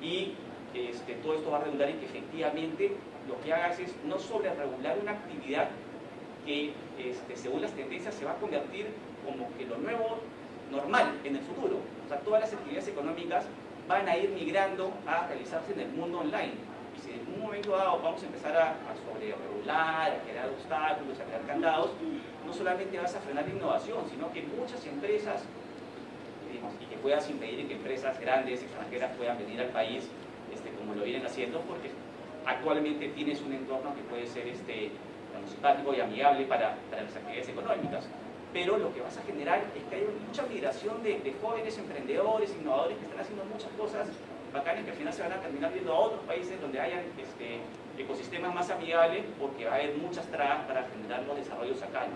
Speaker 1: y este, todo esto va a redundar en que efectivamente lo que hagas es no sobre regular una actividad que este, según las tendencias se va a convertir como que lo nuevo normal en el futuro. O sea, todas las actividades económicas van a ir migrando a realizarse en el mundo online. Y si en un momento dado vamos a empezar a, a sobre regular, a crear obstáculos, a crear candados, no solamente vas a frenar la innovación, sino que muchas empresas, puedas impedir que empresas grandes, extranjeras, puedan venir al país este, como lo vienen haciendo, porque actualmente tienes un entorno que puede ser este, simpático y amigable para, las actividades económicas. Pero lo que vas a generar es que hay mucha migración de, jóvenes emprendedores, innovadores que están haciendo muchas cosas bacanas que al final se van a terminar viendo a otros países donde hayan este, ecosistemas más amigables porque va a haber muchas trabas para generar los desarrollos acá.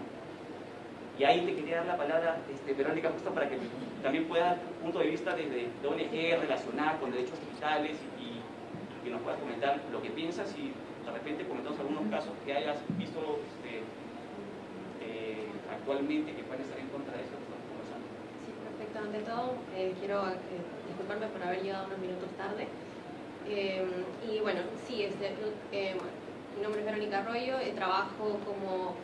Speaker 1: Y ahí te quería dar la palabra, este, Verónica, justo para que también pueda dar un punto de vista desde de ONG relacionada con derechos digitales y, que nos puedas comentar lo que piensas y de repente comentamos algunos casos que hayas visto este, eh, actualmente que pueden estar en contra de eso que estamos conversando.
Speaker 5: Sí, perfecto. Ante todo, eh, quiero eh, disculparme por haber llegado unos minutos tarde. Y bueno, sí, este, mi nombre es Verónica Arroyo, trabajo como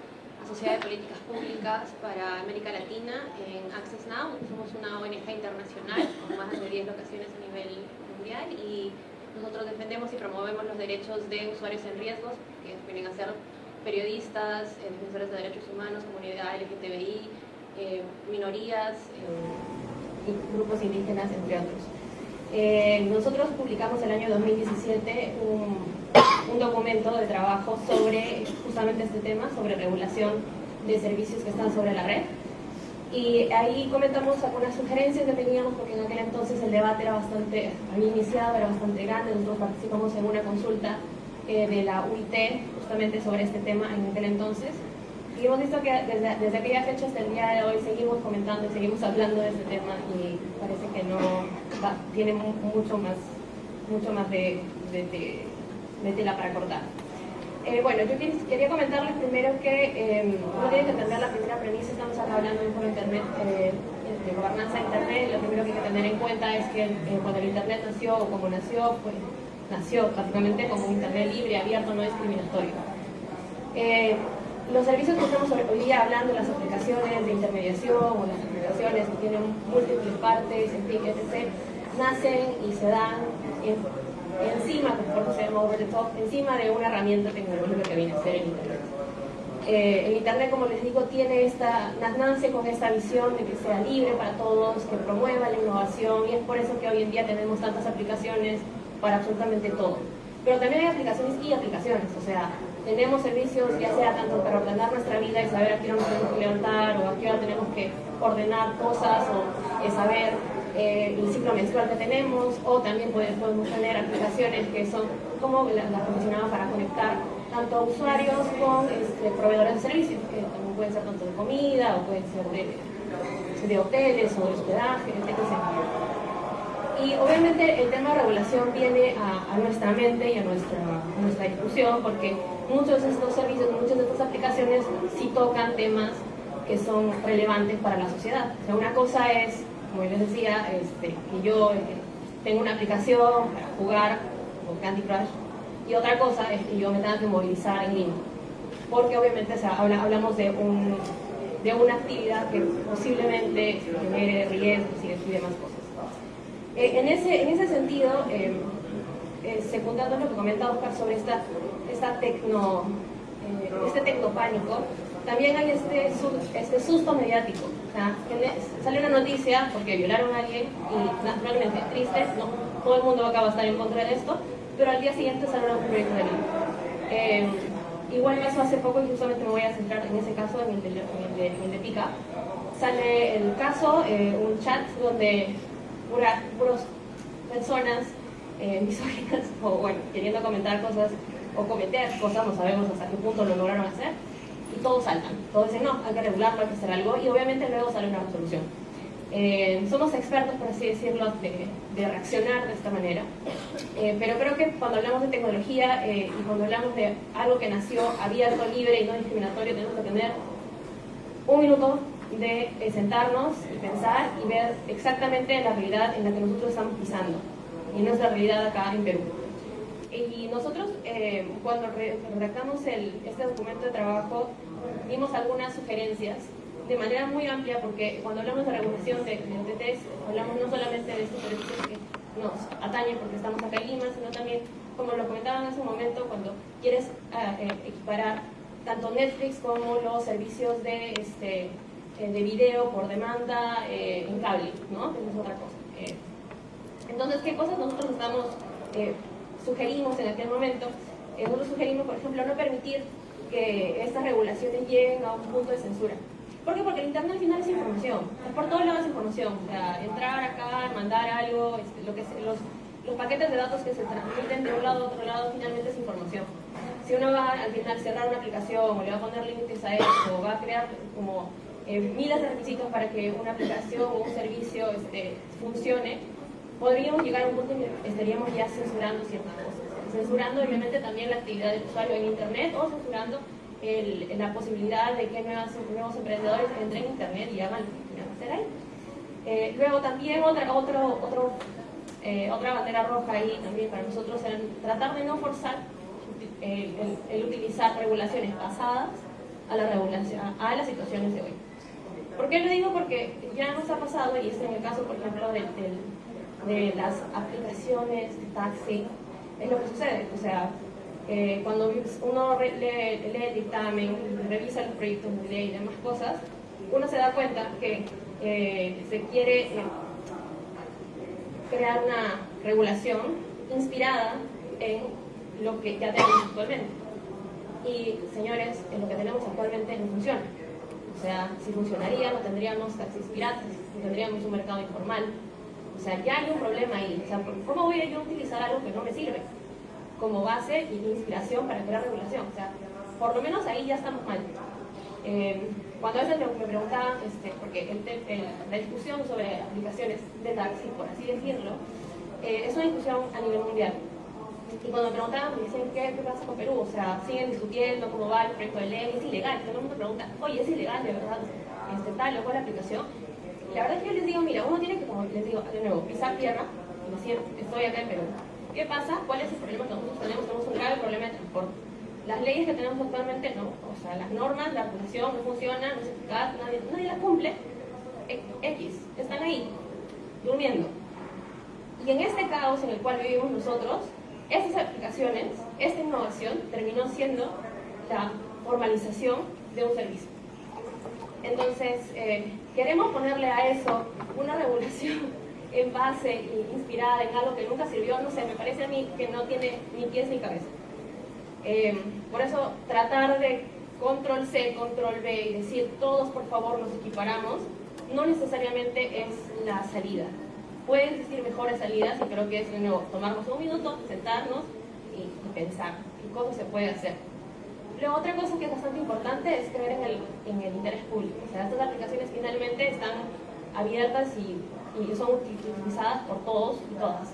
Speaker 5: asociada de políticas públicas para América Latina en Access Now. Somos una ONG internacional con más de 10 locaciones a nivel mundial y nosotros defendemos y promovemos los derechos de usuarios en riesgos, que vienen a ser periodistas, eh, defensores de derechos humanos, comunidad LGTBI, eh, minorías eh, grupos indígenas, entre otros. Nosotros publicamos el año 2017 un, un, documento de trabajo sobre justamente este tema, sobre regulación de servicios que están sobre la red. Y ahí comentamos algunas sugerencias que teníamos, porque en aquel entonces el debate era bastante, había iniciado, era bastante grande, nosotros participamos en una consulta eh, de la UIT justamente sobre este tema en aquel entonces. Y hemos visto que desde, desde aquella fecha hasta el día de hoy seguimos comentando y seguimos hablando de este tema y parece que no va, tiene mucho más, mucho más de, de, de, de tela para cortar. Eh, bueno, yo quería comentarles primero que eh, uno tiene que entender la primera premisa, estamos hablando de un Internet, eh, de gobernanza de Internet, lo primero que hay que tener en cuenta es que eh, cuando el Internet nació o como nació, pues nació básicamente como un Internet libre, abierto, no discriminatorio. Eh, los servicios que estamos hoy día hablando, las aplicaciones de intermediación o las aplicaciones que tienen múltiples partes, en fin, etc., nacen y se dan en encima, como se llama over the top, encima de una herramienta tecnológica que viene a ser el Internet. Eh, el Internet, como les digo, tiene esta, nace con esta visión de que sea libre para todos, que promueva la innovación y es por eso que hoy en día tenemos tantas aplicaciones para absolutamente todo. Pero también hay aplicaciones y aplicaciones, o sea, tenemos servicios ya sea tanto para ordenar nuestra vida y saber a qué hora nos tenemos que levantar o a qué hora tenemos que ordenar cosas o eh, saber eh, el ciclo menstrual que tenemos o también podemos tener aplicaciones que son como las la mencionaba para conectar tanto a usuarios con este, proveedores de servicios, que también pueden ser tanto de comida o pueden ser de, de hoteles o de hospedaje, etc. Y obviamente el tema de regulación viene a, a nuestra mente y a nuestra, a nuestra discusión porque muchos de estos servicios, muchas de estas aplicaciones sí tocan temas que son relevantes para la sociedad. O sea, una cosa es como les decía, este, que yo eh, tengo una aplicación para jugar con Candy Crush y otra cosa es que yo me tenga que movilizar en línea. Porque obviamente hablamos de, un, de una actividad que posiblemente genere riesgos y, demás cosas. Eh, en, ese, en ese sentido, eh, eh, secundando lo que comenta Oscar sobre esta, esta tecno, eh, este tecnopánico, también hay este, este susto mediático. O sea, sale una noticia porque violaron a alguien y naturalmente triste, no, todo el mundo acaba de estar en contra de esto, pero al día siguiente sale un proyecto de ley. Igual me pasó hace poco y justamente me voy a centrar en ese caso, en el de, en de, en de Pica. Sale el caso, eh, un chat donde puras puras personas eh, o bueno, queriendo comentar cosas o cometer cosas, no sabemos hasta qué punto lo lograron hacer, todos saltan. Todos dicen, no, hay que regularlo, hay que hacer algo, y obviamente luego sale una resolución. Eh, somos expertos, por así decirlo, de, de reaccionar de esta manera, eh, pero creo que cuando hablamos de tecnología eh, y cuando hablamos de algo que nació abierto, libre y no discriminatorio, tenemos que tener un minuto de sentarnos y pensar y ver exactamente la realidad en la que nosotros estamos pisando. y nuestra realidad acá en Perú. Y nosotros, eh, cuando redactamos el, este documento de trabajo, dimos algunas sugerencias de manera muy amplia, porque cuando hablamos de regulación de, de hablamos no solamente de estos servicios que nos atañen porque estamos acá en Lima, sino también, como lo comentaba en ese momento, cuando quieres ah, eh, equiparar tanto Netflix como los servicios de, este, eh, de video por demanda eh, en cable, ¿no? Eso es otra cosa. entonces, ¿qué cosas nosotros estamos, sugerimos en aquel momento? nosotros sugerimos, por ejemplo, no permitir estas regulaciones lleguen a un punto de censura. ¿Por qué? Porque el Internet al final es información, por todos lados es información. Entrar acá, mandar algo, este, lo que los, los paquetes de datos que se transmiten de un lado a otro lado finalmente es información. Si uno va al final cerrar una aplicación o le va a poner límites a eso, o va a crear como eh, miles de requisitos para que una aplicación o un servicio este, funcione, podríamos llegar a un punto en que estaríamos ya censurando ciertas cosas. Censurando obviamente también la actividad del usuario en Internet o censurando la posibilidad de que nuevos emprendedores entren en Internet y hagan lo que quieran hacer ahí. Eh, luego también otra, otro, otro, eh, otra bandera roja ahí también para nosotros es tratar de no forzar el, el, utilizar regulaciones pasadas a, la regulación, a las situaciones de hoy. ¿Por qué lo digo? Porque ya nos ha pasado, y es en el caso, por ejemplo, de, de, de las aplicaciones de taxi, es lo que sucede. O sea, cuando uno lee, el dictamen, revisa los proyectos de ley y demás cosas, uno se da cuenta que eh, se quiere eh, crear una regulación inspirada en lo que ya tenemos actualmente. Y, señores, en lo que tenemos actualmente no funciona. O sea, si funcionaría, no tendríamos taxis piratas, no tendríamos un mercado informal. O sea, ya hay un problema ahí. O sea, ¿cómo voy a yo utilizar algo que no me sirve? como base y inspiración para crear regulación. O sea, por lo menos ahí ya estamos mal. Eh, cuando a veces me, preguntaban, este, porque la discusión sobre aplicaciones de taxi, por así decirlo, eh, es una discusión a nivel mundial. Y cuando me preguntaban, me decían, ¿qué, pasa con Perú? O sea, siguen discutiendo cómo va el proyecto de ley, es ilegal. Todo el mundo pregunta, oye, ¿es ilegal de verdad este, tal o cual aplicación? La verdad es que yo les digo, mira, uno tiene que, como les digo, de nuevo, pisar tierra estoy acá en Perú ¿Qué pasa? ¿Cuál es el problema que nosotros tenemos? Tenemos un grave problema de transporte. Las leyes que tenemos actualmente no, o sea, las normas, la regulación no funciona, no es eficaz, nadie, nadie las cumple. X, están ahí, durmiendo. Y en este caos en el cual vivimos nosotros, estas aplicaciones, esta innovación terminó siendo la formalización de un servicio. Entonces, eh, queremos ponerle a eso una regulación en base inspirada en algo que nunca sirvió, no sé, me parece a mí que no tiene ni pies ni cabeza. Em, por eso tratar de control C, control B y decir todos por favor nos equiparamos, no necesariamente es la salida. Pueden existir mejores salidas y creo que es de nuevo tomarnos un minuto, sentarnos y, pensar qué cosas se puede hacer. Luego otra cosa que es bastante importante es creer en el, interés público. O sea, estas aplicaciones finalmente están abiertas y y son utilizadas por todos y todas.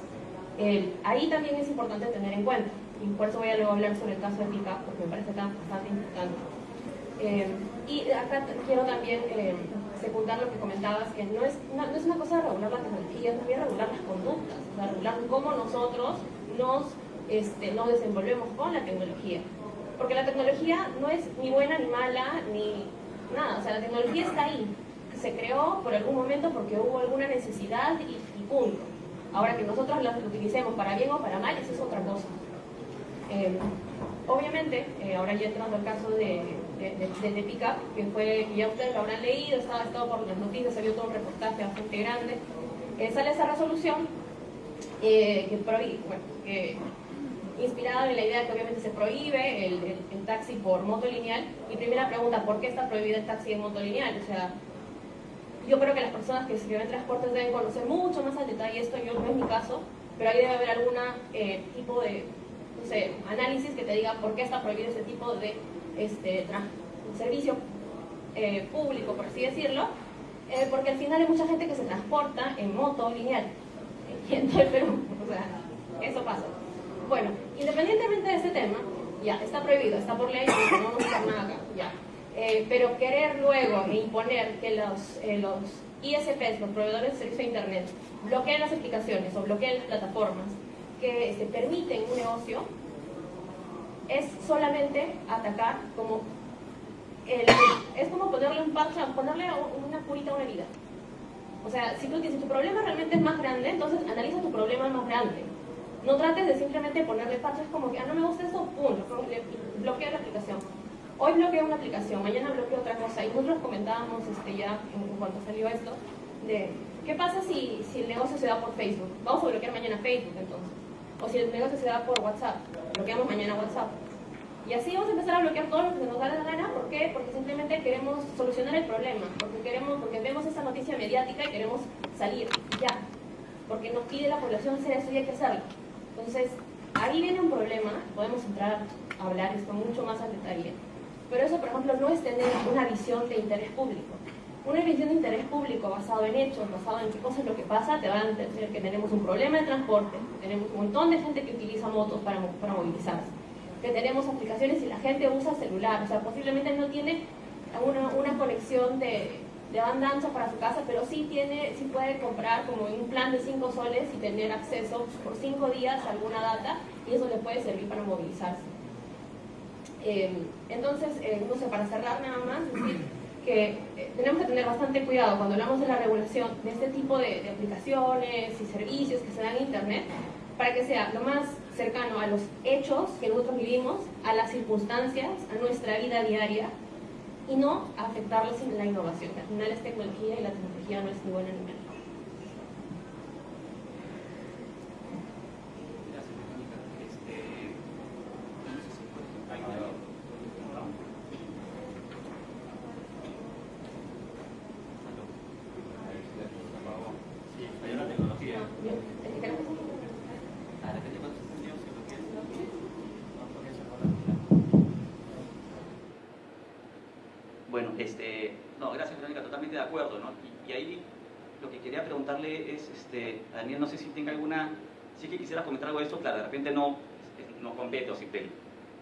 Speaker 5: ahí también es importante tener en cuenta, y por eso voy a luego hablar sobre el caso de Pica, porque me parece bastante importante. Eh, y acá quiero también eh, secundar lo que comentabas, que no es, no, es una cosa de regular la tecnología, es también regular las conductas, regular cómo nosotros nos, este, nos desenvolvemos con la tecnología. Porque la tecnología no es ni buena ni mala, ni nada, o sea, la tecnología está ahí, se creó por algún momento porque hubo alguna necesidad y, punto. Ahora que nosotros lo utilicemos para bien o para mal, eso es otra cosa. Eh, obviamente, eh, ahora ya entrando al caso de, de, de, Pickup, que fue, ya ustedes lo habrán leído, estaba estado por las noticias, salió todo un reportaje bastante grande, eh, sale esa resolución que, bueno, que inspirada en la idea de que obviamente se prohíbe el, taxi por moto lineal. Mi primera pregunta, ¿por qué está prohibido el taxi en moto lineal? O sea, yo creo que las personas que escriben transportes deben conocer mucho más al detalle esto, yo no es mi caso, pero ahí debe haber algún eh, tipo de no sé, análisis que te diga por qué está prohibido ese tipo de este, servicio eh, público, por así decirlo, eh, porque al final hay mucha gente que se transporta en moto lineal, en todo el Perú, o sea, eso pasa. Bueno, independientemente de ese tema, ya, está prohibido, está por ley, no vamos a hacer nada acá, ya. Eh, pero querer luego imponer que los, eh, los ISPs, los proveedores de servicio de Internet, bloqueen las aplicaciones o bloqueen las plataformas que se permiten un negocio, es solamente atacar como es como ponerle un parche, ponerle una curita a una herida. O sea, si, si tu problema realmente es más grande, entonces analiza tu problema más grande. No trates de simplemente ponerle parches como que, ah, no me gusta eso, pum, bloquea la aplicación. Hoy bloqueo una aplicación, mañana bloqueo otra cosa. Y nosotros comentábamos este, ya en, cuanto salió esto, de qué pasa si, si el negocio se da por Facebook. Vamos a bloquear mañana Facebook entonces. O si el negocio se da por WhatsApp, bloqueamos mañana WhatsApp. Y así vamos a empezar a bloquear todo lo que se nos da la gana. ¿Por qué? Porque simplemente queremos solucionar el problema. Porque, queremos, porque vemos esa noticia mediática y queremos salir ya. Porque nos pide la población hacer eso y hay que hacerlo. Entonces, ahí viene un problema. Podemos entrar a hablar esto mucho más al detalle. Pero eso, por ejemplo, no es tener una visión de interés público. Una visión de interés público basado en hechos, basado en qué cosa es lo que pasa, te van a entender que tenemos un problema de transporte, tenemos un montón de gente que utiliza motos para, para movilizarse que tenemos aplicaciones y la gente usa celular, o sea, posiblemente no tiene una, una conexión de, de, banda ancha para su casa, pero sí, tiene, sí puede comprar como un plan de 5 soles y tener acceso por 5 días a alguna data y eso le puede servir para movilizarse. Eh, entonces, eh, no sé, para cerrar nada más, decir que eh, tenemos que tener bastante cuidado cuando hablamos de la regulación de este tipo de, de aplicaciones y servicios que se dan en Internet, para que sea lo más cercano a los hechos que nosotros vivimos, a las circunstancias, a nuestra vida diaria y no afectarles la innovación, que al final es tecnología y la tecnología no es ni buena ni mala.
Speaker 1: de acuerdo, ¿no? Y, ahí lo que quería preguntarle es, este, Daniel, no sé si tenga alguna, si es que quisiera comentar algo de esto, claro, de repente no, no compete o CIPEL,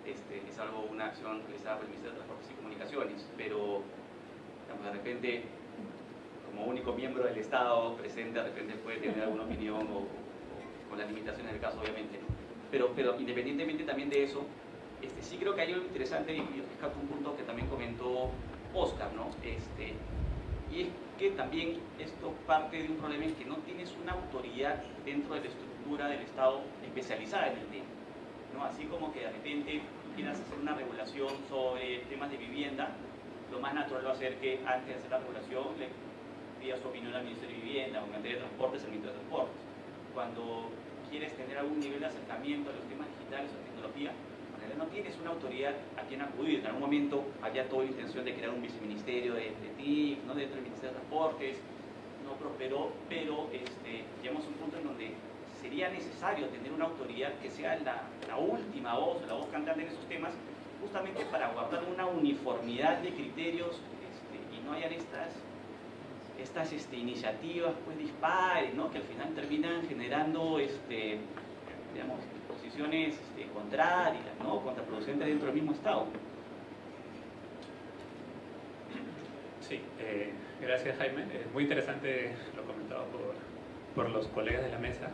Speaker 1: este, es algo, una acción realizada por el Ministerio de Transportes y Comunicaciones, pero digamos, de repente, como único miembro del Estado presente, de repente puede tener alguna opinión o, con las limitaciones del caso, obviamente, Pero, pero independientemente también de eso, este, sí creo que hay algo interesante y yo rescato un punto que también comentó Oscar, ¿no? Este, y es que también esto parte de un problema en que no tienes una autoridad dentro de la estructura del Estado especializada en el tema. ¿no? Así como que de repente quieras hacer una regulación sobre temas de vivienda, lo más natural va a ser que antes de hacer la regulación le pidas su opinión al Ministerio de Vivienda o en materia de transportes al Ministerio de Transportes. Cuando quieres tener algún nivel de acercamiento a los temas digitales o tecnología, no tienes una autoridad a quien acudir. En algún momento había toda la intención de crear un viceministerio de, de TIC, ¿no? dentro del Ministerio de Transportes, no prosperó, pero este, llegamos a un punto en donde sería necesario tener una autoridad que sea la, última voz, la voz cantante en esos temas, justamente para guardar una uniformidad de criterios este, y no hayan estas, estas este, iniciativas pues dispares, ¿no? que al final terminan generando este, digamos, posiciones este, contrarias, contraproducentes dentro del mismo Estado.
Speaker 2: Sí, eh, gracias Jaime. Muy interesante lo comentado por, por, los colegas de la mesa.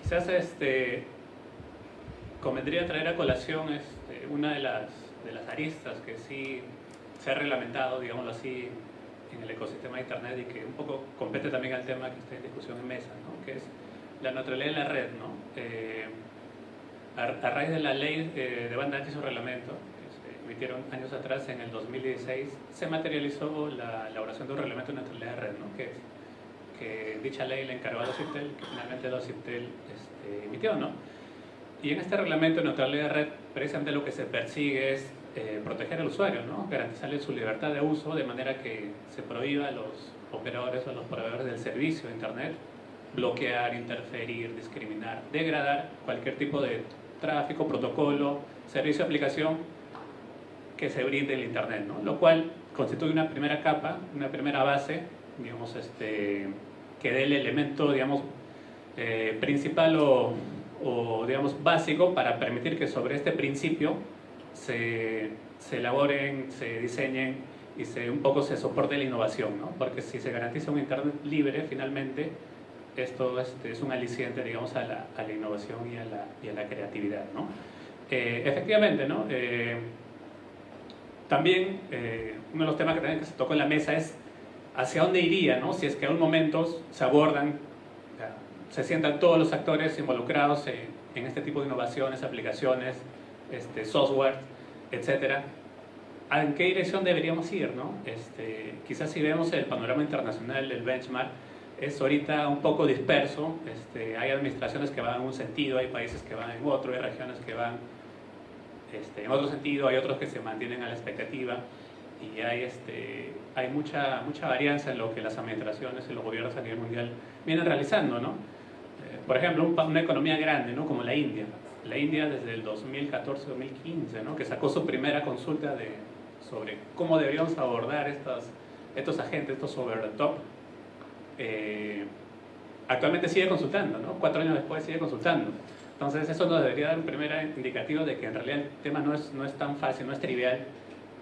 Speaker 2: Quizás este, convendría traer a colación este, una de las, aristas que sí se ha reglamentado, digámoslo así, en el ecosistema de Internet y que un poco compete también al tema que está en discusión en mesa, ¿no? que es la neutralidad de la red. ¿no? Eh, a, raíz de la ley de, banda ancha y su reglamento, que se emitieron años atrás, en el 2016, se materializó la elaboración de un reglamento de neutralidad de red, ¿no? que, que dicha ley le encargó a los CIPTEL, que finalmente los CIPTEL este, emitió. ¿no? Y en este reglamento de neutralidad de red, precisamente lo que se persigue es eh, proteger al usuario, ¿no? garantizarle su libertad de uso de manera que se prohíba a los operadores o a los proveedores del servicio de Internet bloquear, interferir, discriminar, degradar cualquier tipo de tráfico, protocolo, servicio de aplicación que se brinde el Internet, ¿no? lo cual constituye una primera capa, una primera base, digamos, este, que dé el elemento digamos, eh, principal o, o, digamos, básico para permitir que sobre este principio se, se elaboren, se diseñen y se, un poco se soporte la innovación, ¿no? porque si se garantiza un Internet libre, finalmente esto este, es un aliciente, digamos, a la, a innovación y a la, creatividad. ¿no? Eh, efectivamente, ¿no? Eh, también eh, uno de los temas que que se tocó en la mesa es hacia dónde iría, si es que a un momento se abordan, se sientan todos los actores involucrados en, en este tipo de innovaciones, aplicaciones, este, software, etcétera, ¿en qué dirección deberíamos ir? Este, quizás si vemos el panorama internacional del benchmark, es ahorita un poco disperso, este, hay administraciones que van en un sentido, hay países que van en otro, hay regiones que van este, en otro sentido, hay otros que se mantienen a la expectativa y hay, este, hay mucha, mucha varianza en lo que las administraciones y los gobiernos a nivel mundial vienen realizando. ¿no? Eh, por ejemplo, una economía grande ¿no? como la India. La India desde el 2014-2015, ¿no? que sacó su primera consulta de, sobre cómo deberíamos abordar estos agentes, estos over the top, eh, actualmente sigue consultando, ¿no? Cuatro años después sigue consultando. Entonces eso nos debería dar un primer indicativo de que en realidad el tema no es, no es tan fácil, no es trivial,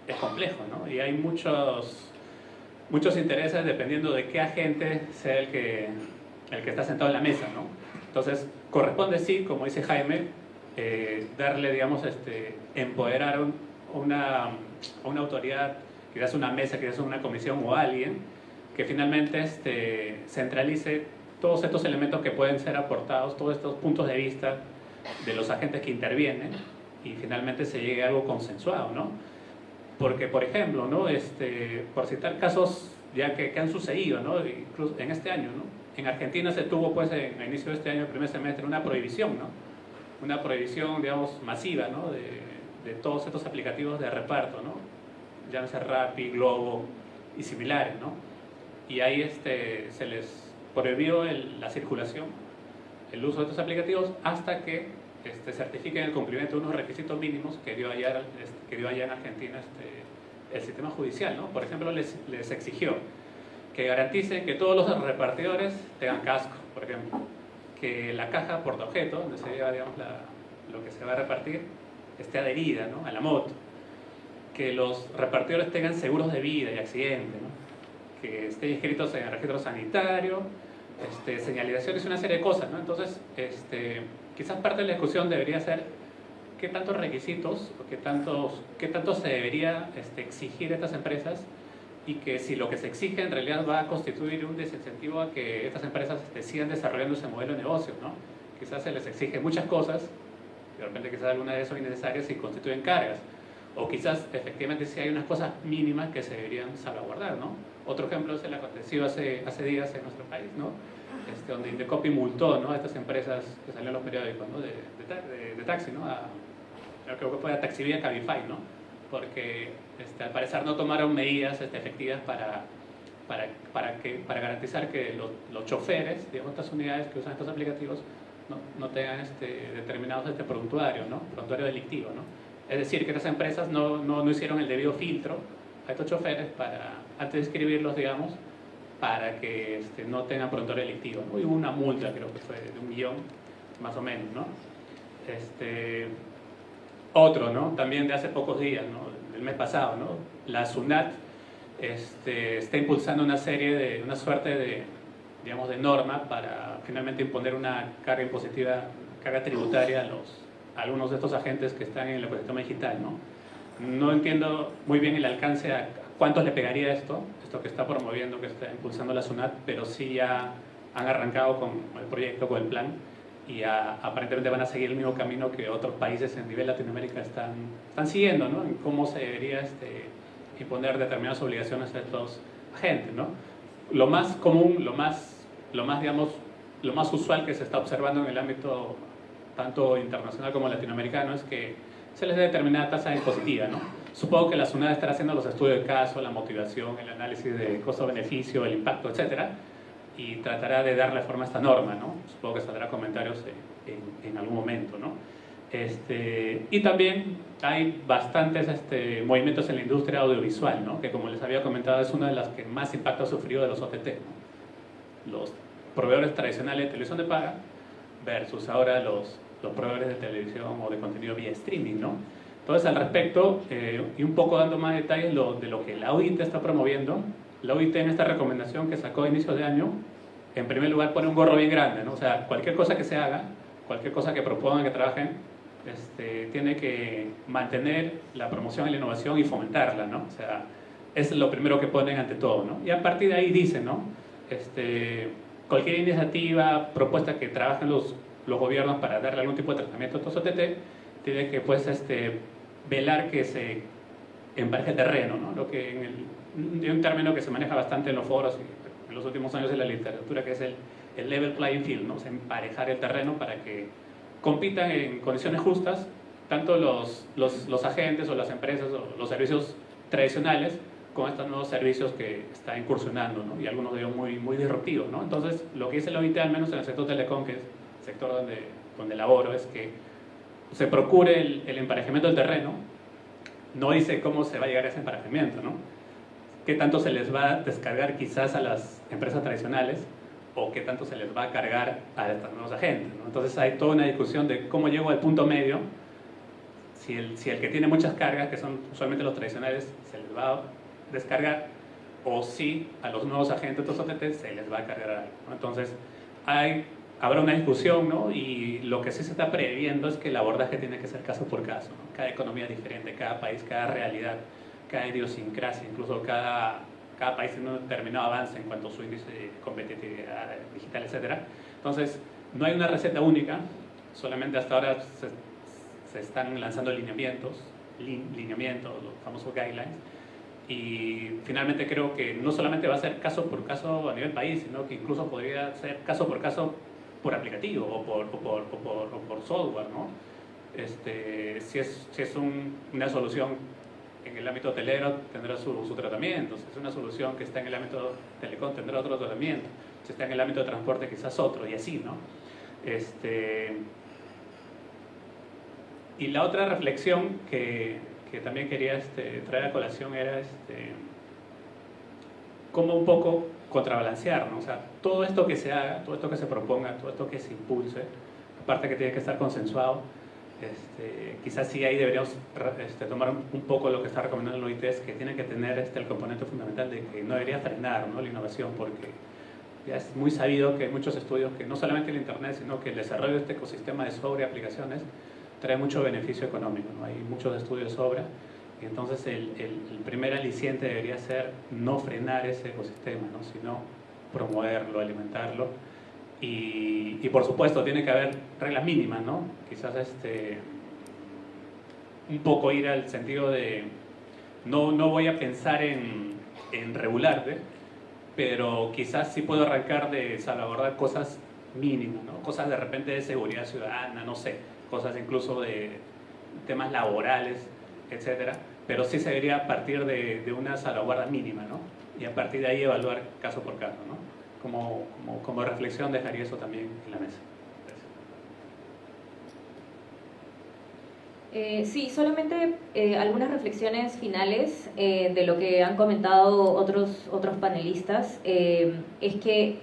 Speaker 2: es complejo, ¿no? Y hay muchos, muchos intereses dependiendo de qué agente sea el que, el que está sentado en la mesa, ¿no? Entonces corresponde sí, como dice Jaime, eh, darle, digamos, este, empoderar una, una autoridad, quizás una mesa, quizás una comisión o alguien, que finalmente este, centralice todos estos elementos que pueden ser aportados, todos estos puntos de vista de los agentes que intervienen y finalmente se llegue a algo consensuado, ¿no? Porque, por ejemplo, ¿no? Este, por citar casos ya que, que han sucedido, ¿no? Incluso en este año, ¿no? En Argentina se tuvo, pues, en, a inicio de este año, el primer semestre, una prohibición, ¿no? Una prohibición, digamos, masiva, ¿no? De, de todos estos aplicativos de reparto, ¿no? Llámese Rappi, Globo y similares, ¿no? Y ahí este, se les prohibió la circulación, el uso de estos aplicativos hasta que este, certifiquen el cumplimiento de unos requisitos mínimos que dio allá, este, que dio allá en Argentina este, el sistema judicial, ¿no? Por ejemplo, les, les exigió que garanticen que todos los repartidores tengan casco, por ejemplo, que la caja portaobjeto, donde se lleva digamos, lo que se va a repartir, esté adherida ¿no? a la moto, que los repartidores tengan seguros de vida y accidentes, ¿no? Que estén inscritos en el registro sanitario, este, señalizaciones y una serie de cosas. ¿no? Entonces, este, quizás parte de la discusión debería ser qué tantos requisitos, qué, tantos, qué tanto se debería este, exigir a estas empresas y que si lo que se exige en realidad va a constituir un desincentivo a que estas empresas este, sigan desarrollando ese modelo de negocio. ¿no? Quizás se les exige muchas cosas de repente quizás algunas de esas son innecesarias y constituyen cargas. O quizás efectivamente sí hay unas cosas mínimas que se deberían salvaguardar, ¿no? Otro ejemplo es el acontecido hace, hace días en nuestro país, ¿no? Este, donde Indecopi multó ¿no? a estas empresas que salieron en los periódicos ¿no? de, de, de, taxi, ¿no? A, creo que fue a Taxivía Cabify, ¿no? Porque este, al parecer no tomaron medidas este, efectivas para, para, para, que, para garantizar que los, los choferes de estas unidades que usan estos aplicativos no, no tengan este, determinados este prontuario, ¿no? prontuario delictivo. ¿no? Es decir, que estas empresas no, no, no, hicieron el debido filtro a estos choferes para, antes de escribirlos, digamos, para que este, no tengan prontuario delictivo. ¿no? Hubo una multa, creo que fue de un millón, más o menos. ¿no? Este, otro, ¿no? también de hace pocos días, ¿no? del mes pasado, ¿no? la SUNAT este, está impulsando una serie de, una suerte de, digamos, de norma para finalmente imponer una carga impositiva, carga tributaria a, los, algunos de estos agentes que están en el ecosistema digital. ¿no? No entiendo muy bien el alcance a cuántos le pegaría esto, esto que está promoviendo, que está impulsando la SUNAT, pero sí ya han arrancado con el proyecto, con el plan, y aparentemente van a seguir el mismo camino que otros países en nivel Latinoamérica están, están siguiendo, ¿no? en cómo se debería este, imponer determinadas obligaciones a estos agentes. ¿no? Lo más común, lo más lo más, digamos, lo más usual que se está observando en el ámbito tanto internacional como latinoamericano es que se les dé determinada tasa impositiva, ¿no? Supongo que la SUNAD estará haciendo los estudios de caso, la motivación, el análisis de costo-beneficio, el impacto, etcétera, y tratará de darle forma a esta norma, ¿no? Supongo que saldrá comentarios en, en algún momento, ¿no? Este, y también hay bastantes este, movimientos en la industria audiovisual, ¿no? que como les había comentado es una de las que más impacto ha sufrido de los OTT. ¿no? Los proveedores tradicionales de televisión de paga versus ahora los, los proveedores de televisión o de contenido vía streaming, ¿no? Entonces, al respecto, eh, y un poco dando más detalles de lo que la OIT está promoviendo, la OIT en esta recomendación que sacó a inicios de año, en primer lugar pone un gorro bien grande, ¿no? O sea, cualquier cosa que se haga, cualquier cosa que propongan, que trabajen, este, tiene que mantener la promoción y la innovación y fomentarla, ¿no? O sea, es lo primero que ponen ante todo, ¿no? Y a partir de ahí dicen, ¿no? Este, cualquier iniciativa, propuesta que trabajen los, los gobiernos para darle algún tipo de tratamiento a estos OTT, tiene que, pues, este, velar que se empareje el terreno, ¿no? Lo que en el, un término que se maneja bastante en los foros y en los últimos años en la literatura, que es el, el level playing field, ¿no? O sea, emparejar el terreno para que compitan en condiciones justas tanto los, los, los agentes o las empresas o los servicios tradicionales con estos nuevos servicios que está incursionando, ¿no? y algunos de ellos muy, muy disruptivos. ¿no? Entonces, lo que dice la OIT, al menos en el sector telecom, que es sector donde, donde laboro, es que se procure el, el, emparejamiento del terreno, no dice cómo se va a llegar a ese emparejamiento, ¿no? qué tanto se les va a descargar quizás a las empresas tradicionales o qué tanto se les va a cargar a estos nuevos agentes. ¿no? Entonces hay toda una discusión de cómo llego al punto medio, si el, si el que tiene muchas cargas, que son usualmente los tradicionales, se les va a descargar o si a los nuevos agentes estos OTT se les va a cargar algo. ¿no? Entonces, hay, habrá una discusión ¿no? y lo que sí se está previendo es que el abordaje tiene que ser caso por caso. ¿no? Cada economía es diferente, cada país, cada realidad, cada idiosincrasia, incluso cada, cada país tiene un determinado avance en cuanto a su índice de competitividad digital, etc. Entonces, no hay una receta única, solamente hasta ahora se, se están lanzando lineamientos, lineamientos, los famosos guidelines, y finalmente creo que no solamente va a ser caso por caso a nivel país, sino que incluso podría ser caso por caso por aplicativo o por, o por, o por, o por software, ¿no? Este, si es, si es un, una solución en el ámbito hotelero, tendrá su, su, tratamiento. Si es una solución que está en el ámbito telecom, tendrá otro tratamiento. Si está en el ámbito de transporte, quizás otro, y así, ¿no? Este, y la otra reflexión que, que también quería este, traer a colación era este, cómo un poco contrabalancear, ¿no? O sea, todo esto que se haga, todo esto que se proponga, todo esto que se impulse, aparte que tiene que estar consensuado, este, quizás sí ahí deberíamos este, tomar un poco lo que está recomendando el OIT, es que tiene que tener este, el componente fundamental de que no debería frenar ¿no? la innovación, porque ya es muy sabido que hay muchos estudios que no solamente el Internet, sino que el desarrollo de este ecosistema de sobre aplicaciones trae mucho beneficio económico, ¿no? hay muchos estudios sobre, entonces el, primer aliciente debería ser no frenar ese ecosistema, ¿no? sino promoverlo, alimentarlo, y, por supuesto tiene que haber reglas mínimas, ¿no? quizás este, un poco ir al sentido de no, no voy a pensar en, en regularte, pero quizás sí puedo arrancar de salvaguardar cosas mínimas, ¿no? cosas de repente de seguridad ciudadana, no sé, cosas incluso de temas laborales, etcétera, pero sí se debería partir de, una salvaguarda mínima, ¿no? Y a partir de ahí evaluar caso por caso, ¿no? Como, como, como reflexión dejaría eso también en la mesa.
Speaker 3: Eh, sí, solamente eh, algunas reflexiones finales eh, de lo que han comentado otros, otros panelistas. Eh, es que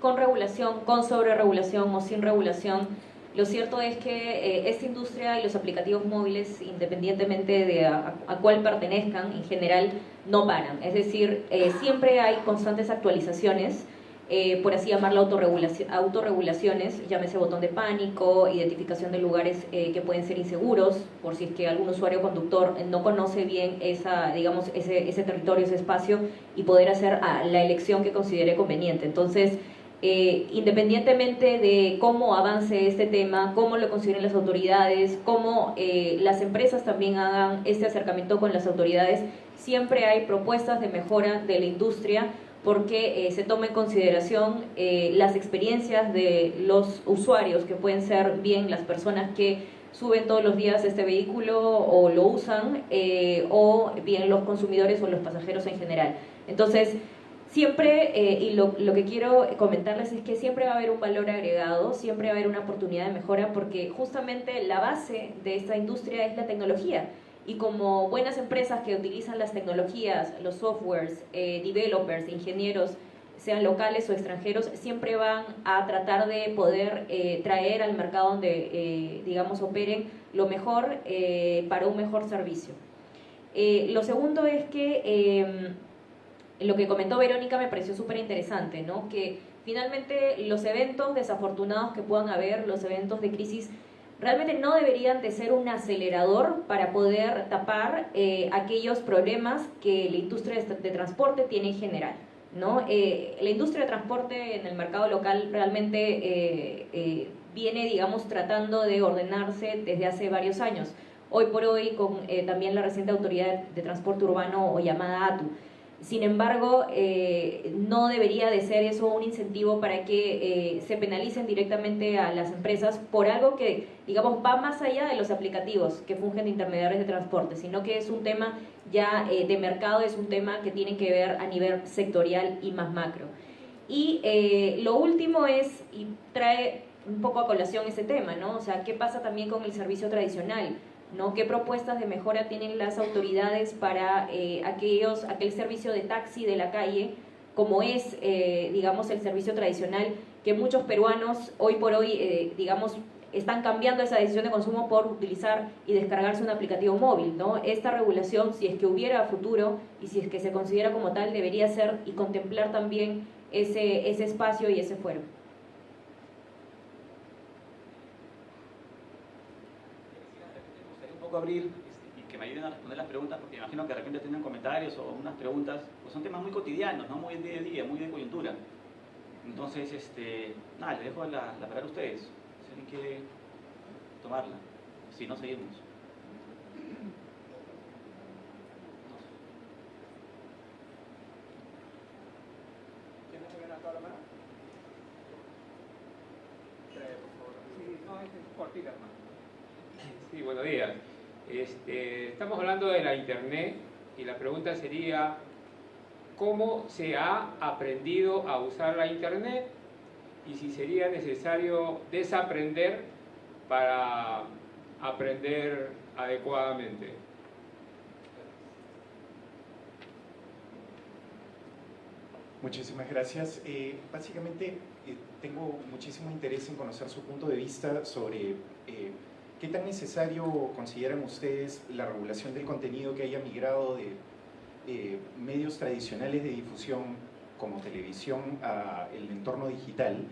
Speaker 3: con regulación, con sobreregulación o sin regulación, lo cierto es que eh, esta industria y los aplicativos móviles, independientemente de a, a cuál pertenezcan, en general no paran. Es decir, eh, siempre hay constantes actualizaciones, eh, por así llamar autorregulación, autorregulaciones, llámese botón de pánico, identificación de lugares eh, que pueden ser inseguros, por si es que algún usuario conductor no conoce bien esa, digamos, ese, ese territorio, ese espacio, y poder hacer ah, la elección que considere conveniente. Entonces, eh, independientemente de cómo avance este tema, cómo lo consideren las autoridades, cómo eh, las empresas también hagan este acercamiento con las autoridades, siempre hay propuestas de mejora de la industria porque eh, se toma en consideración las experiencias de los usuarios, que pueden ser bien las personas que suben todos los días este vehículo o lo usan, o bien los consumidores o los pasajeros en general. Entonces, siempre, eh, y lo, lo, que quiero comentarles es que siempre va a haber un valor agregado, siempre va a haber una oportunidad de mejora, porque justamente la base de esta industria es la tecnología. Y como buenas empresas que utilizan las tecnologías, los softwares, eh, developers, ingenieros, sean locales o extranjeros, siempre van a tratar de poder eh, traer al mercado donde, digamos, operen lo mejor para un mejor servicio. lo segundo es que em, lo que comentó Verónica me pareció súper interesante, ¿no? Que finalmente los eventos desafortunados que puedan haber, los eventos de crisis, realmente no deberían de ser un acelerador para poder tapar aquellos problemas que la industria de transporte tiene en general. ¿no? Eh, la industria de transporte en el mercado local realmente eh, eh, viene, digamos, tratando de ordenarse desde hace varios años. Hoy por hoy, con también la reciente autoridad de transporte urbano o llamada ATU. Sin embargo, eh, no debería de ser eso un incentivo para que eh, se penalicen directamente a las empresas por algo que, digamos, va más allá de los aplicativos que fungen de intermediarios de transporte, sino que es un tema ya eh, de mercado, es un tema que tiene que ver a nivel sectorial y más macro. Y lo último es, y trae un poco a colación ese tema, ¿no? O sea, ¿qué pasa también con el servicio tradicional? ¿No? ¿Qué propuestas de mejora tienen las autoridades para eh, aquellos, aquel servicio de taxi de la calle, como es, eh, digamos, el servicio tradicional, que muchos peruanos hoy por hoy, eh, digamos, están cambiando esa decisión de consumo por utilizar y descargarse un aplicativo móvil, ¿no? Esta regulación, si es que hubiera futuro y si es que se considera como tal, debería ser y contemplar también ese, ese espacio y ese fuero.
Speaker 1: Abrir este, y que me ayuden a responder las preguntas, porque imagino que de repente tienen comentarios o unas preguntas, pues son temas muy cotidianos, ¿no? muy de día a día, muy de coyuntura. Entonces, este, nada, les dejo la, la palabra a ustedes, si alguien quiere tomarla, si no, seguimos.
Speaker 6: Sí, buenos días. Este, estamos hablando de la Internet y la pregunta sería, ¿cómo se ha aprendido a usar la Internet? Y si sería necesario desaprender para aprender adecuadamente.
Speaker 7: Muchísimas gracias. Eh, básicamente eh, tengo muchísimo interés en conocer su punto de vista sobre eh, ¿Qué tan necesario consideran ustedes la regulación del contenido que haya migrado de eh, medios tradicionales de difusión como televisión al entorno digital,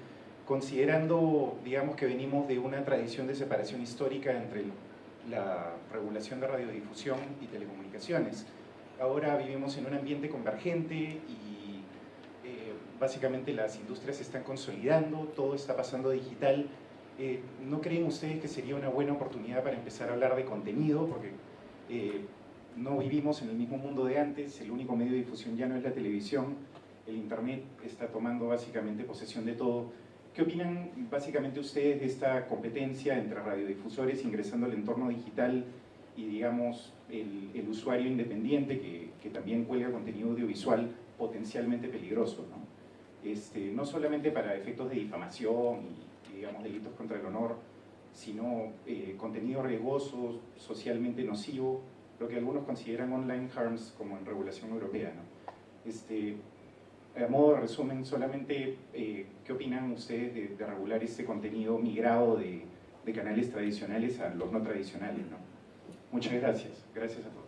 Speaker 7: considerando, digamos, que venimos de una tradición de separación histórica entre la regulación de radiodifusión y telecomunicaciones. Ahora vivimos en un ambiente convergente y eh, básicamente las industrias se están consolidando, todo está pasando digital eh, ¿no creen ustedes que sería una buena oportunidad para empezar a hablar de contenido? Porque eh, no vivimos en el mismo mundo de antes, el único medio de difusión ya no es la televisión, el internet está tomando básicamente posesión de todo. ¿Qué opinan básicamente ustedes de esta competencia entre radiodifusores ingresando al entorno digital y digamos el, usuario independiente que, también cuelga contenido audiovisual potencialmente peligroso? ¿no? Este, no solamente para efectos de difamación digamos, delitos contra el honor, sino eh, contenido riesgoso, socialmente nocivo, lo que algunos consideran online harms como en regulación europea. ¿no? Este, a modo de resumen, solamente, eh, ¿qué opinan ustedes de, regular este contenido migrado de, de, canales tradicionales a los no tradicionales? ¿no? Muchas gracias. Gracias a todos.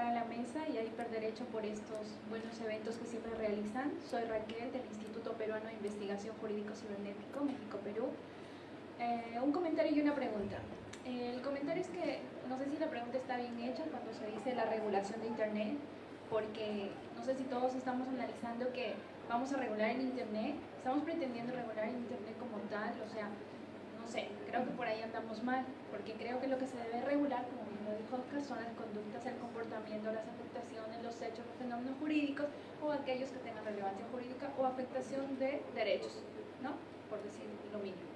Speaker 8: A la mesa y a Hiperderecho por estos buenos eventos que siempre realizan. Soy Raquel del Instituto Peruano de Investigación Jurídico Cibernético, México-Perú. Eh, un comentario y una pregunta. el comentario es que, no sé si la pregunta está bien hecha cuando se dice la regulación de Internet, porque no sé si todos estamos analizando que vamos a regular el Internet, estamos pretendiendo regular el Internet como tal, o sea, no sé, creo que por ahí andamos mal, porque creo que lo que se debe regular, como lo dijo Oscar, son las conductas, el comportamiento, las afectaciones, los hechos, los fenómenos jurídicos o aquellos que tengan relevancia jurídica o afectación de derechos, ¿no? Por decir lo mínimo.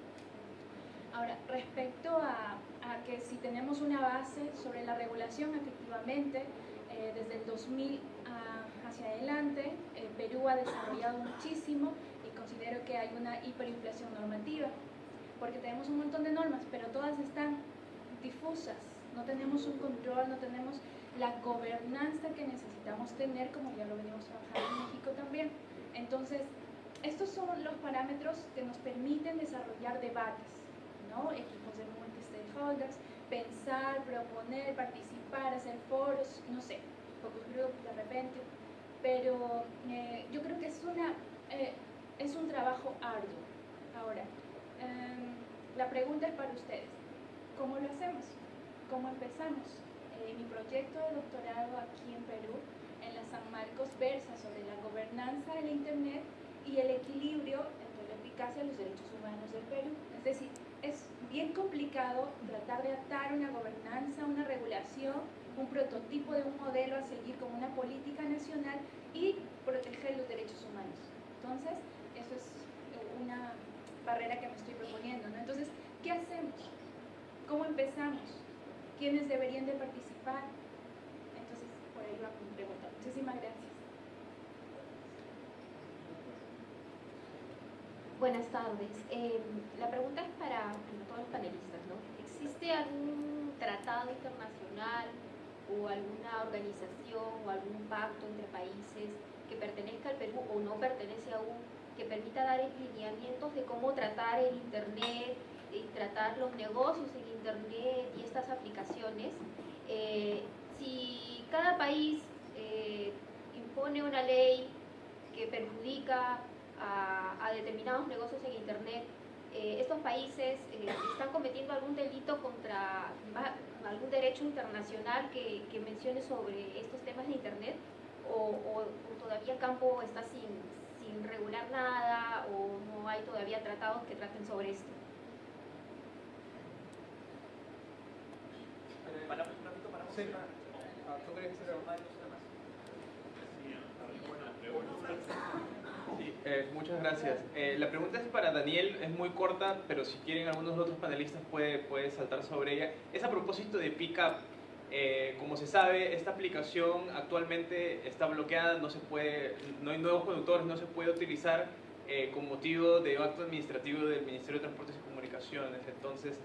Speaker 8: Ahora, respecto a, que si tenemos una base sobre la regulación, efectivamente, eh, desde el 2000 hacia adelante, eh, Perú ha desarrollado muchísimo y considero que hay una hiperinflación normativa porque tenemos un montón de normas, pero todas están difusas, no tenemos un control, no tenemos la gobernanza que necesitamos tener, como ya lo venimos trabajando en México también. Entonces, estos son los parámetros que nos permiten desarrollar debates, ¿no? equipos de multi-stakeholders, pensar, proponer, participar, hacer foros, no sé, focus group de repente, pero eh, yo creo que es, una, eh, es un trabajo arduo. Ahora, em, la pregunta es para ustedes, ¿cómo lo hacemos? ¿Cómo empezamos? Eh, mi proyecto de doctorado aquí en Perú, en la San Marcos, versa sobre la gobernanza de la Internet y el equilibrio entre la eficacia y los derechos humanos del Perú. Es decir, es bien complicado tratar de atar una gobernanza, una regulación, un prototipo de un modelo a seguir como una política nacional y proteger los derechos humanos. Entonces, eso es una barrera que me estoy proponiendo. ¿no? Entonces, ¿qué hacemos? ¿Cómo empezamos? ¿Quiénes deberían de participar? Entonces, por ahí va mi pregunta. Muchísimas gracias.
Speaker 9: Buenas tardes. Eh, la pregunta es para todos los panelistas, ¿no? ¿Existe algún tratado internacional o alguna organización o algún pacto entre países que pertenezca al Perú o no pertenece aún, que permita dar lineamientos de cómo tratar el Internet y tratar los negocios en Internet y estas aplicaciones? Eh, si cada país eh, impone una ley que perjudica a, determinados negocios en Internet, eh, estos países eh, están cometiendo algún delito contra algún derecho internacional que, mencione sobre estos temas de Internet o, todavía el campo está sin, sin regular nada o no hay todavía tratados que traten sobre esto.
Speaker 10: Sí. Ah, ¿Tú crees que Eh, muchas gracias. Eh, la pregunta es para Daniel, es muy corta, pero si quieren algunos otros panelistas puede, puede saltar sobre ella. Es a propósito de Pickup. Eh, como se sabe, esta aplicación actualmente está bloqueada, no, se puede, no hay nuevos conductores, no se puede utilizar con motivo de acto administrativo del Ministerio de Transportes y Comunicaciones. Entonces,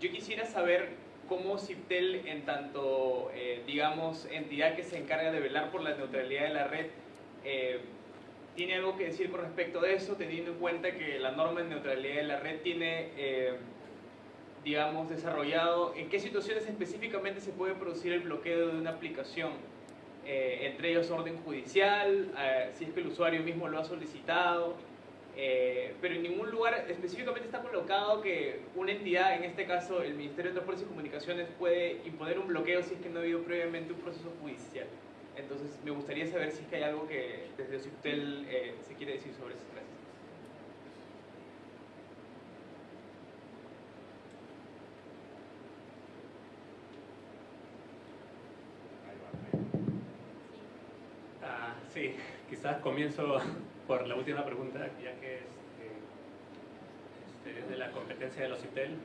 Speaker 10: yo quisiera saber cómo CIPTEL, en tanto, digamos, entidad que se encarga de velar por la neutralidad de la red, tiene algo que decir con respecto de eso, teniendo en cuenta que la norma de neutralidad de la red tiene, eh, digamos, desarrollado en qué situaciones específicamente se puede producir el bloqueo de una aplicación, eh, entre ellos orden judicial, eh, si es que el usuario mismo lo ha solicitado, pero en ningún lugar específicamente está colocado que una entidad, en este caso el Ministerio de Transportes y Comunicaciones, puede imponer un bloqueo si es que no ha habido previamente un proceso judicial. Entonces, me gustaría saber si es que hay algo que desde Ociptel eh, se quiere decir sobre eso. Gracias.
Speaker 2: Ah, sí, quizás comienzo por la última pregunta, ya que es, este, de la competencia de los CITEL.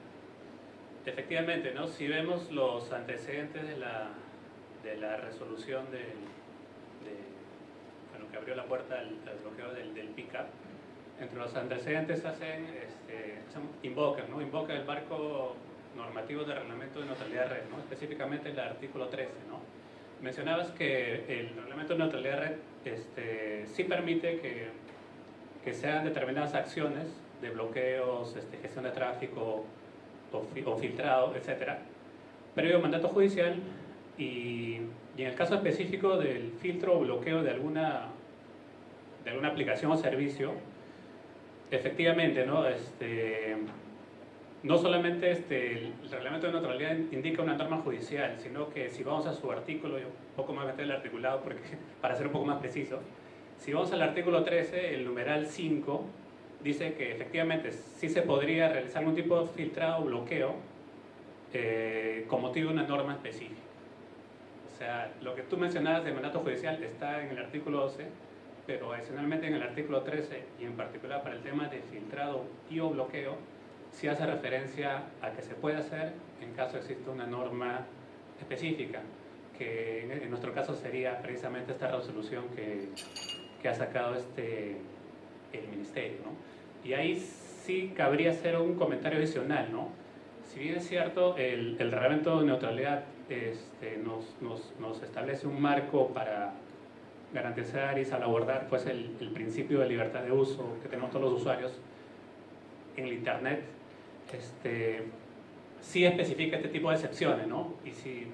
Speaker 2: Efectivamente, ¿no? si vemos los antecedentes de la de la resolución de, bueno, que abrió la puerta al, bloqueo del, del PICAP, entre los antecedentes hacen, este, invocan, ¿no? invocan el marco normativo de reglamento de neutralidad de red, ¿no? específicamente el artículo 13. ¿no? Mencionabas que el reglamento de neutralidad de red este, sí permite que, que se hagan determinadas acciones de bloqueos, este, gestión de tráfico o, filtrado, etcétera, previo mandato judicial y, en el caso específico del filtro o bloqueo de alguna, de alguna aplicación o servicio, efectivamente, ¿no? Este, no solamente este, el reglamento de neutralidad indica una norma judicial, sino que si vamos a su artículo, un poco más meter articulado porque, para ser un poco más preciso, si vamos al artículo 13, el numeral 5, dice que efectivamente sí se podría realizar algún tipo de filtrado o bloqueo eh, con motivo de una norma específica. O sea, lo que tú mencionabas de mandato judicial está en el artículo 12, pero adicionalmente en el artículo 13 y en particular para el tema de filtrado y o bloqueo, sí hace referencia a que se puede hacer en caso exista una norma específica, que en nuestro caso sería precisamente esta resolución que, que ha sacado este, el Ministerio. ¿no? Y ahí sí cabría hacer un comentario adicional, ¿no? Si bien es cierto, el, el reglamento de neutralidad este, nos, nos, nos, establece un marco para garantizar y salvaguardar pues, el, el, principio de libertad de uso que tenemos todos los usuarios en el Internet, este, sí especifica este tipo de excepciones, ¿no? Y si,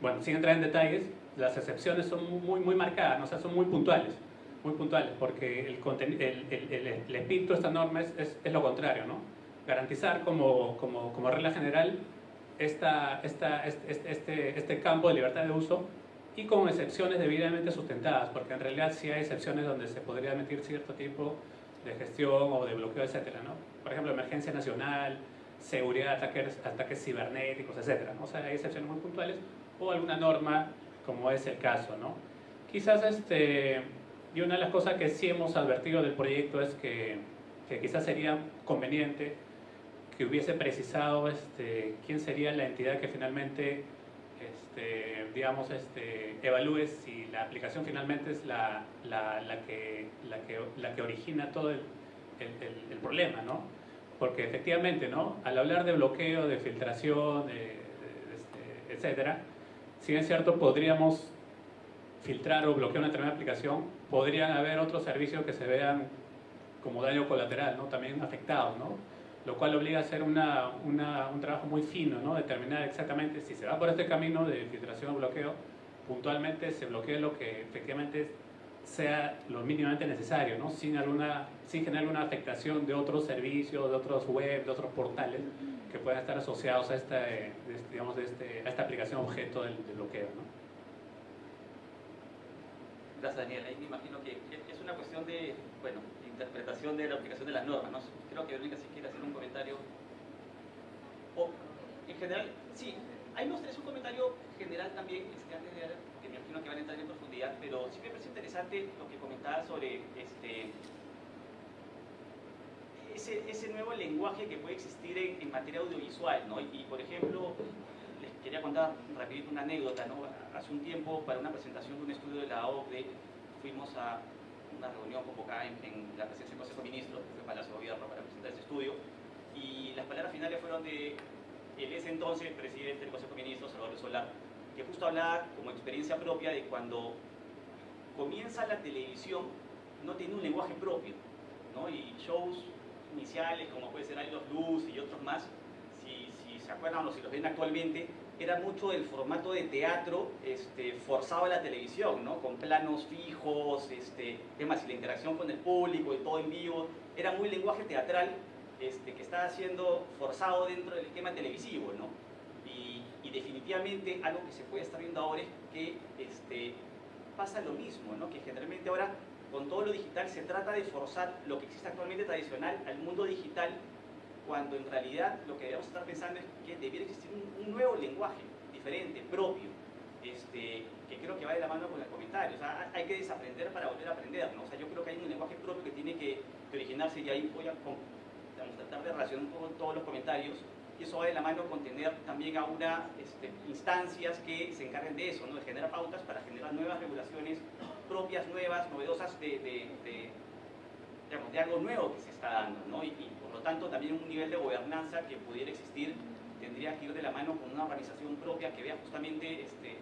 Speaker 2: bueno, sin entrar en detalles, las excepciones son muy, muy marcadas, ¿no? o sea, son muy puntuales, muy puntuales, porque el, el, el, el espíritu de esta norma es, es, es, lo contrario, ¿no? Garantizar como, como, como regla general esta, esta, este, este, este campo de libertad de uso y con excepciones debidamente sustentadas, porque en realidad sí hay excepciones donde se podría emitir cierto tipo de gestión o de bloqueo, etcétera, ¿no? Por ejemplo, emergencia nacional, seguridad, ataques, ataques cibernéticos, etcétera, ¿no? O sea, hay excepciones muy puntuales o alguna norma como es el caso, ¿no? Quizás, este, y una de las cosas que sí hemos advertido del proyecto es que, que quizás sería conveniente que hubiese precisado este, quién sería la entidad que finalmente, este, digamos, este, evalúe si la aplicación finalmente es la, la, la, que, la, que, la que origina todo el, el, el, problema, ¿no? Porque efectivamente, ¿no? Al hablar de bloqueo, de filtración, de, de, de, etcétera, si es cierto, podríamos filtrar o bloquear una determinada aplicación, podrían haber otros servicios que se vean como daño colateral, ¿no? También afectados, ¿no? Lo cual obliga a hacer una, una, un trabajo muy fino, ¿no? determinar exactamente si se va por este camino de filtración o bloqueo, puntualmente se bloquee lo que efectivamente sea lo mínimamente necesario, ¿no? sin, alguna, sin generar alguna afectación de otros servicios, de otros web, de otros portales que puedan estar asociados a esta, digamos, de este, a esta aplicación objeto del, del bloqueo. ¿no?
Speaker 1: Gracias, Daniel. Ahí me imagino que es una cuestión de, bueno, interpretación de la aplicación de las normas. ¿no? Creo que Verónica si quiere hacer un comentario. O, en general, sí, hay me un comentario general también, este, antes de, que me imagino que van a entrar en profundidad, pero sí me parece interesante lo que comentaba sobre este, ese, nuevo lenguaje que puede existir en, materia audiovisual. ¿no? Y, y, por ejemplo, les quería contar rapidito una anécdota. ¿no? Hace un tiempo, para una presentación de un estudio de la OCDE, fuimos a una reunión convocada en, en, la presencia del Consejo de Ministros, que fue Palacio de Gobierno, para presentar ese estudio, y las palabras finales fueron de el ese entonces presidente del Consejo de Ministros, Salvador Solar, que justo hablaba como experiencia propia de cuando comienza la televisión, no tiene un lenguaje propio, ¿no? y shows iniciales como puede ser Love Luz y otros más, si, si se acuerdan o si los ven actualmente, era mucho el formato de teatro este, forzado a la televisión, ¿no? con planos fijos, este, temas y la interacción con el público y todo en vivo. Era muy lenguaje teatral este, que estaba siendo forzado dentro del esquema televisivo. ¿no? Y, y, definitivamente algo que se puede estar viendo ahora es que este, pasa lo mismo, ¿no? que generalmente ahora con todo lo digital se trata de forzar lo que existe actualmente tradicional al mundo digital cuando en realidad lo que debemos estar pensando es que debiera existir un, un nuevo lenguaje diferente, propio, este, que creo que va de la mano con el comentario. O sea, hay que desaprender para volver a aprender. ¿no? O sea, yo creo que hay un lenguaje propio que tiene que, originarse y ahí voy a digamos, tratar de relacionar poco todos los comentarios. Y eso va de la mano con tener también a una este, instancias que se encarguen de eso, ¿no? de generar pautas para generar nuevas regulaciones propias, nuevas, novedosas de, de, de digamos, de algo nuevo que se está dando, ¿no? Y, y, tanto también un nivel de gobernanza que pudiera existir tendría que ir de la mano con una organización propia que vea justamente este,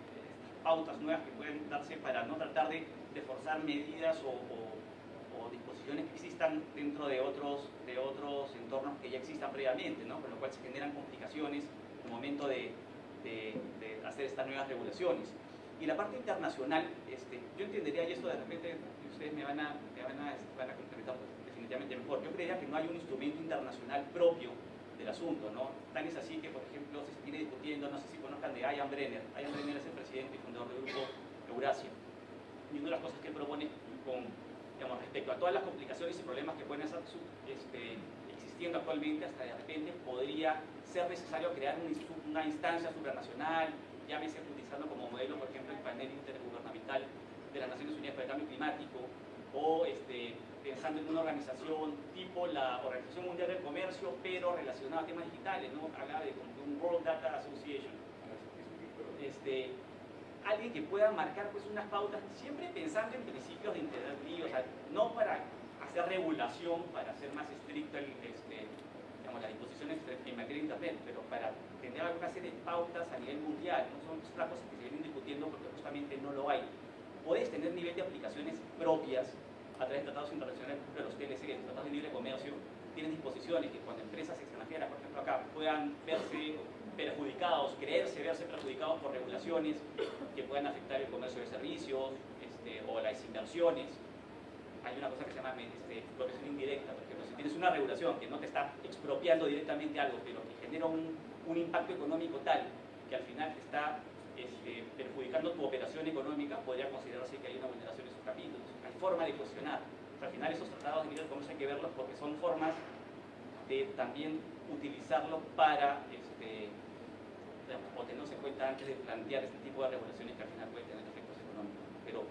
Speaker 1: pautas nuevas que pueden darse para no tratar de, de forzar medidas o, o, o, disposiciones que existan dentro de otros, de otros entornos que ya existan previamente, ¿no? Con lo cual se generan complicaciones en el momento de, de, de hacer estas nuevas regulaciones. Y la parte internacional, este, yo entendería, y esto de repente ustedes me van a, me van a, van a complementar definitivamente mejor, yo creería que no hay un instrumento internacional propio del asunto, ¿no? Tan es así que, por ejemplo, se sigue discutiendo, no sé si conozcan de Ian Brenner, Ian Brenner es el presidente y fundador del grupo Eurasia, y una de las cosas que él propone con, digamos, respecto a todas las complicaciones y problemas que pueden estar este, existiendo actualmente, hasta de repente podría ser necesario crear una instancia supranacional, llámese utilizando como modelo, por ejemplo, el panel intergubernamental de las Naciones Unidas para el Cambio Climático, o este, pensando en una organización tipo la Organización Mundial del Comercio, pero relacionada a temas digitales, ¿no? Hablaba de como un World Data Association. Este, alguien que pueda marcar pues unas pautas, siempre pensando en principios de interés libre, o sea, no para hacer regulación, para hacer más estricto el, este, las disposiciones en materia de Internet, pero para tener alguna serie de pautas a nivel mundial, no son otras cosas que se vienen discutiendo porque justamente no lo hay. Puedes tener nivel de aplicaciones propias a través de tratados internacionales, por ejemplo, los TLC, los tratados de libre comercio, tienen disposiciones que cuando empresas extranjeras, por ejemplo acá, puedan verse perjudicados, creerse verse perjudicados por regulaciones que puedan afectar el comercio de servicios este, o las inversiones. Hay una cosa que se llama este, expropiación indirecta, por ejemplo, si tienes una regulación que no te está expropiando directamente algo, pero que genera un, impacto económico tal que al final te está este, perjudicando tu operación económica, podría considerarse que hay una vulneración de sus capítulos. Forma de cuestionar. al final esos tratados de libre comercio hay que verlos porque son formas de también utilizarlos para este, o tenerse en cuenta antes de plantear este tipo de regulaciones que al final pueden tener efectos económicos. Pero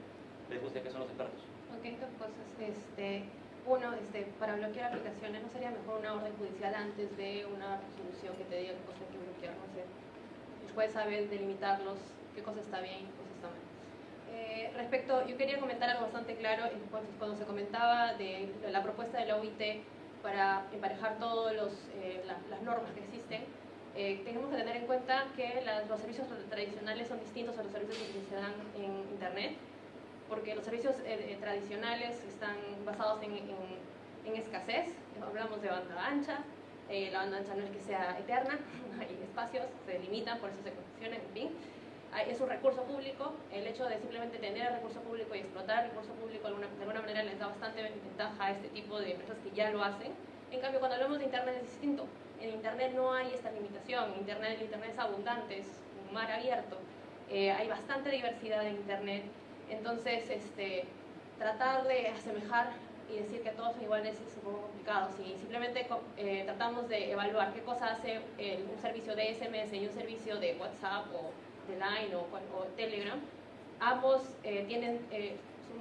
Speaker 1: les gusta que son los expertos.
Speaker 5: Ok, dos cosas. Este, uno, este, para bloquear aplicaciones, ¿no sería mejor una orden judicial antes de una resolución que te diga qué cosa hay que bloquear? No sé. El juez sabe delimitarlos, qué cosa está bien y qué cosa está mal. Eh, respecto, yo quería comentar algo bastante claro cuando se comentaba de la propuesta de la OIT para emparejar todas eh, las normas que existen eh, tenemos que tener en cuenta que los servicios tradicionales son distintos a los servicios que se dan en Internet, porque los servicios eh, eh, tradicionales están basados en, en, escasez, hablamos de banda ancha, la banda ancha no es que sea eterna, hay espacios, se limitan, por eso se concesionan, en fin. Es un recurso público, el hecho de simplemente tener el recurso público y explotar el recurso público de alguna manera les da bastante ventaja a este tipo de empresas que ya lo hacen. En cambio, cuando hablamos de Internet es distinto en Internet no hay esta limitación, Internet, Internet es abundante, es un mar abierto, eh, hay bastante diversidad en Internet, entonces este, tratar de asemejar y decir que todos son iguales es un poco complicado. Si simplemente eh, tratamos de evaluar qué cosa hace un servicio de SMS y un servicio de WhatsApp o de Line o, Telegram, ambos eh, tienen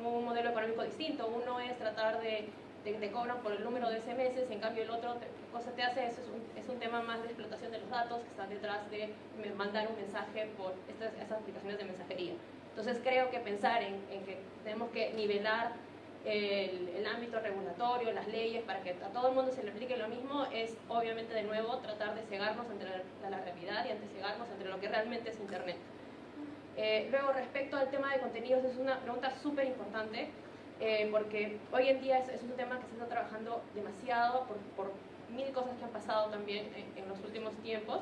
Speaker 5: un modelo económico distinto. Uno es tratar de te, cobran por el número de SMS, en cambio el otro, ¿qué cosa te hace? Eso es un, es un tema más de explotación de los datos que están detrás de mandar un mensaje por estas, estas aplicaciones de mensajería. Entonces creo que pensar en, en que tenemos que nivelar el, el, ámbito regulatorio, las leyes, para que a todo el mundo se le aplique lo mismo, es obviamente de nuevo tratar de cegarnos entre la, la realidad y ante cegarnos entre lo que realmente es Internet. Eh, luego, respecto al tema de contenidos, es una pregunta súper importante eh, porque hoy en día es, un tema que se está trabajando demasiado por, por mil cosas que han pasado también en, los últimos tiempos.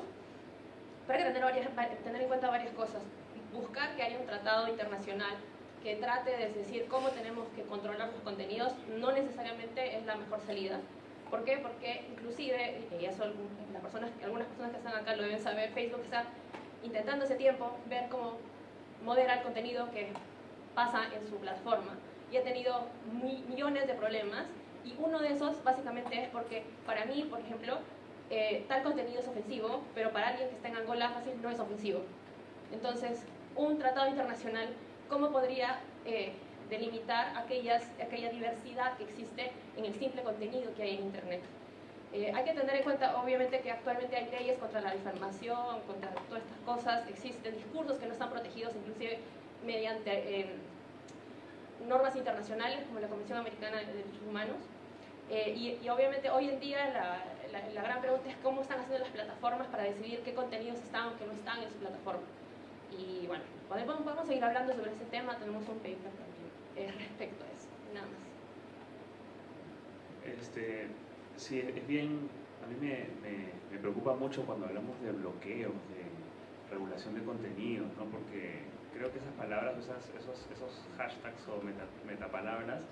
Speaker 5: Pero hay que tener, varias, tener en cuenta varias cosas. Buscar que haya un tratado internacional que trate de decir cómo tenemos que controlar los contenidos no necesariamente es la mejor salida. ¿Por qué? Porque inclusive, y eso las personas, algunas personas que están acá lo deben saber, Facebook está intentando ese tiempo ver cómo moderar el contenido que pasa en su plataforma y ha tenido millones de problemas y uno de esos básicamente es porque para mí, por ejemplo, eh, tal contenido es ofensivo, pero para alguien que está en Angola fácil no es ofensivo. Entonces, un tratado internacional, ¿cómo podría eh, delimitar aquellas, aquella diversidad que existe en el simple contenido que hay en Internet? Eh, hay que tener en cuenta, obviamente, que actualmente hay leyes contra la difamación, contra todas estas cosas, existen discursos que no están protegidos, inclusive mediante normas internacionales como la Convención Americana de Derechos Humanos. Eh, y, obviamente hoy en día la, la, gran pregunta es cómo están haciendo las plataformas para decidir qué contenidos están o qué no están en su plataforma. Y bueno, podemos, podemos seguir hablando sobre ese tema, tenemos un paper también eh, respecto a eso, nada más.
Speaker 4: Este, sí, es bien, a mí me, me, me preocupa mucho cuando hablamos de bloqueos, de regulación de contenidos, ¿no? porque creo que esas palabras, esas, esos, esos hashtags o metapalabras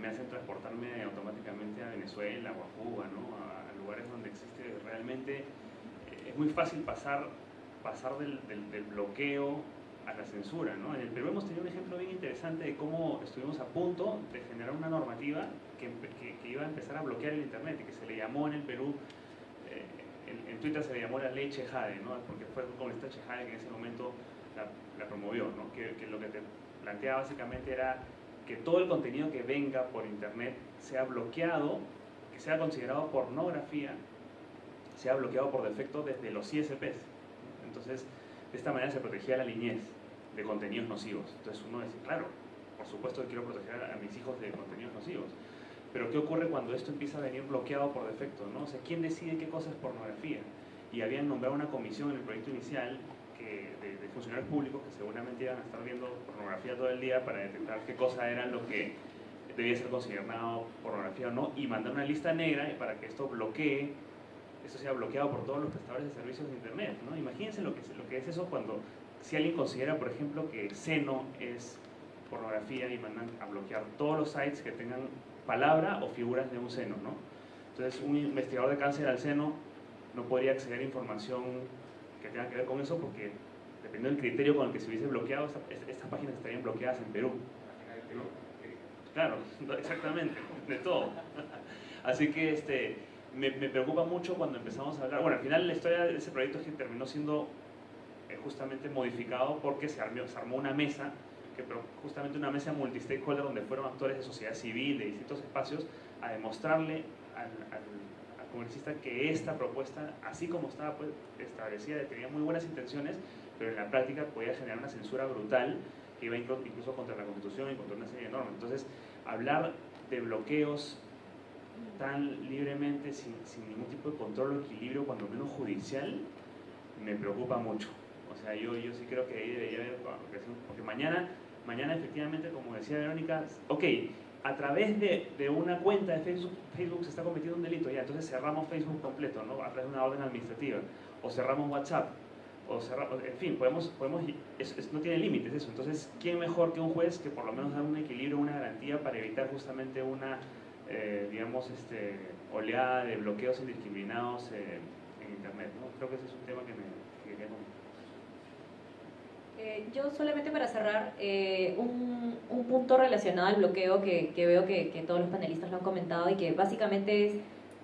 Speaker 4: me hacen transportarme automáticamente a Venezuela o a Cuba, ¿no? a, lugares donde existe realmente, eh, es muy fácil pasar, pasar del, del, bloqueo a la censura. ¿no? En el Perú hemos tenido un ejemplo bien interesante de cómo estuvimos a punto de generar una normativa que, que, iba a empezar a bloquear el Internet y que se le llamó en el Perú, eh, en, Twitter se le llamó la ley Chejade, ¿no? porque fue con esta Chejade que en ese momento la, promovió, ¿no? que, que, lo que te planteaba básicamente era que todo el contenido que venga por internet sea bloqueado, que sea considerado pornografía, sea bloqueado por defecto desde los ISPs. Entonces, de esta manera se protegía la niñez de contenidos nocivos. Entonces uno dice, claro, por supuesto que quiero proteger a mis hijos de contenidos nocivos. Pero ¿qué ocurre cuando esto empieza a venir bloqueado por defecto? ¿no? O sea, ¿quién decide qué cosa es pornografía? Y habían nombrado una comisión en el proyecto inicial que, de, de funcionarios públicos que seguramente iban a estar viendo pornografía todo el día para detectar qué cosa era lo que debía ser considerado pornografía o no y mandar una lista negra para que esto bloquee, esto sea bloqueado por todos los prestadores de servicios de internet. ¿no? Imagínense lo que, es- lo que es eso cuando, si alguien considera, por ejemplo, que el seno es pornografía y mandan a bloquear todos los sites que tengan palabra o figuras de un seno. ¿no? Entonces, un investigador de cáncer al seno no podría acceder a información que tenga que ver con eso porque dependiendo del criterio con el que se hubiese bloqueado, esta- est- estas páginas estarían bloqueadas en Perú. Claro, exactamente, de todo. Así que este, me, preocupa mucho cuando empezamos a hablar. Bueno, al final la historia de ese proyecto es que terminó siendo eh, justamente modificado porque se armó, una mesa, que justamente una mesa multi-stakeholder donde fueron actores de sociedad civil, de distintos espacios, a demostrarle al, al, que esta propuesta, así como estaba pues, establecida, tenía muy buenas intenciones, pero en la práctica podía generar una censura brutal que iba inclu- incluso contra la Constitución y contra una serie de normas. Entonces, hablar de bloqueos tan libremente, sin, sin ningún tipo de control o equilibrio, cuando menos judicial, me preocupa mucho. O sea, yo, yo sí creo que ahí debería haber, porque mañana, mañana efectivamente, como decía Verónica, ok, a través de, de una cuenta de Facebook, Facebook se está cometiendo un delito, ya, entonces cerramos Facebook completo, ¿no? A través de una orden administrativa, o cerramos WhatsApp, o cerramos, en fin, podemos, podemos es- es- no tiene límites eso. Entonces, ¿quién mejor que un juez que por lo menos da un equilibrio, una garantía para evitar justamente una, eh, digamos, este, oleada de bloqueos indiscriminados eh, en Internet? ¿no? Creo que ese es un tema que me que quería comentar.
Speaker 3: Eh, yo solamente para cerrar, eh, un, un punto relacionado al bloqueo que, que veo que, que todos los panelistas lo han comentado y que básicamente es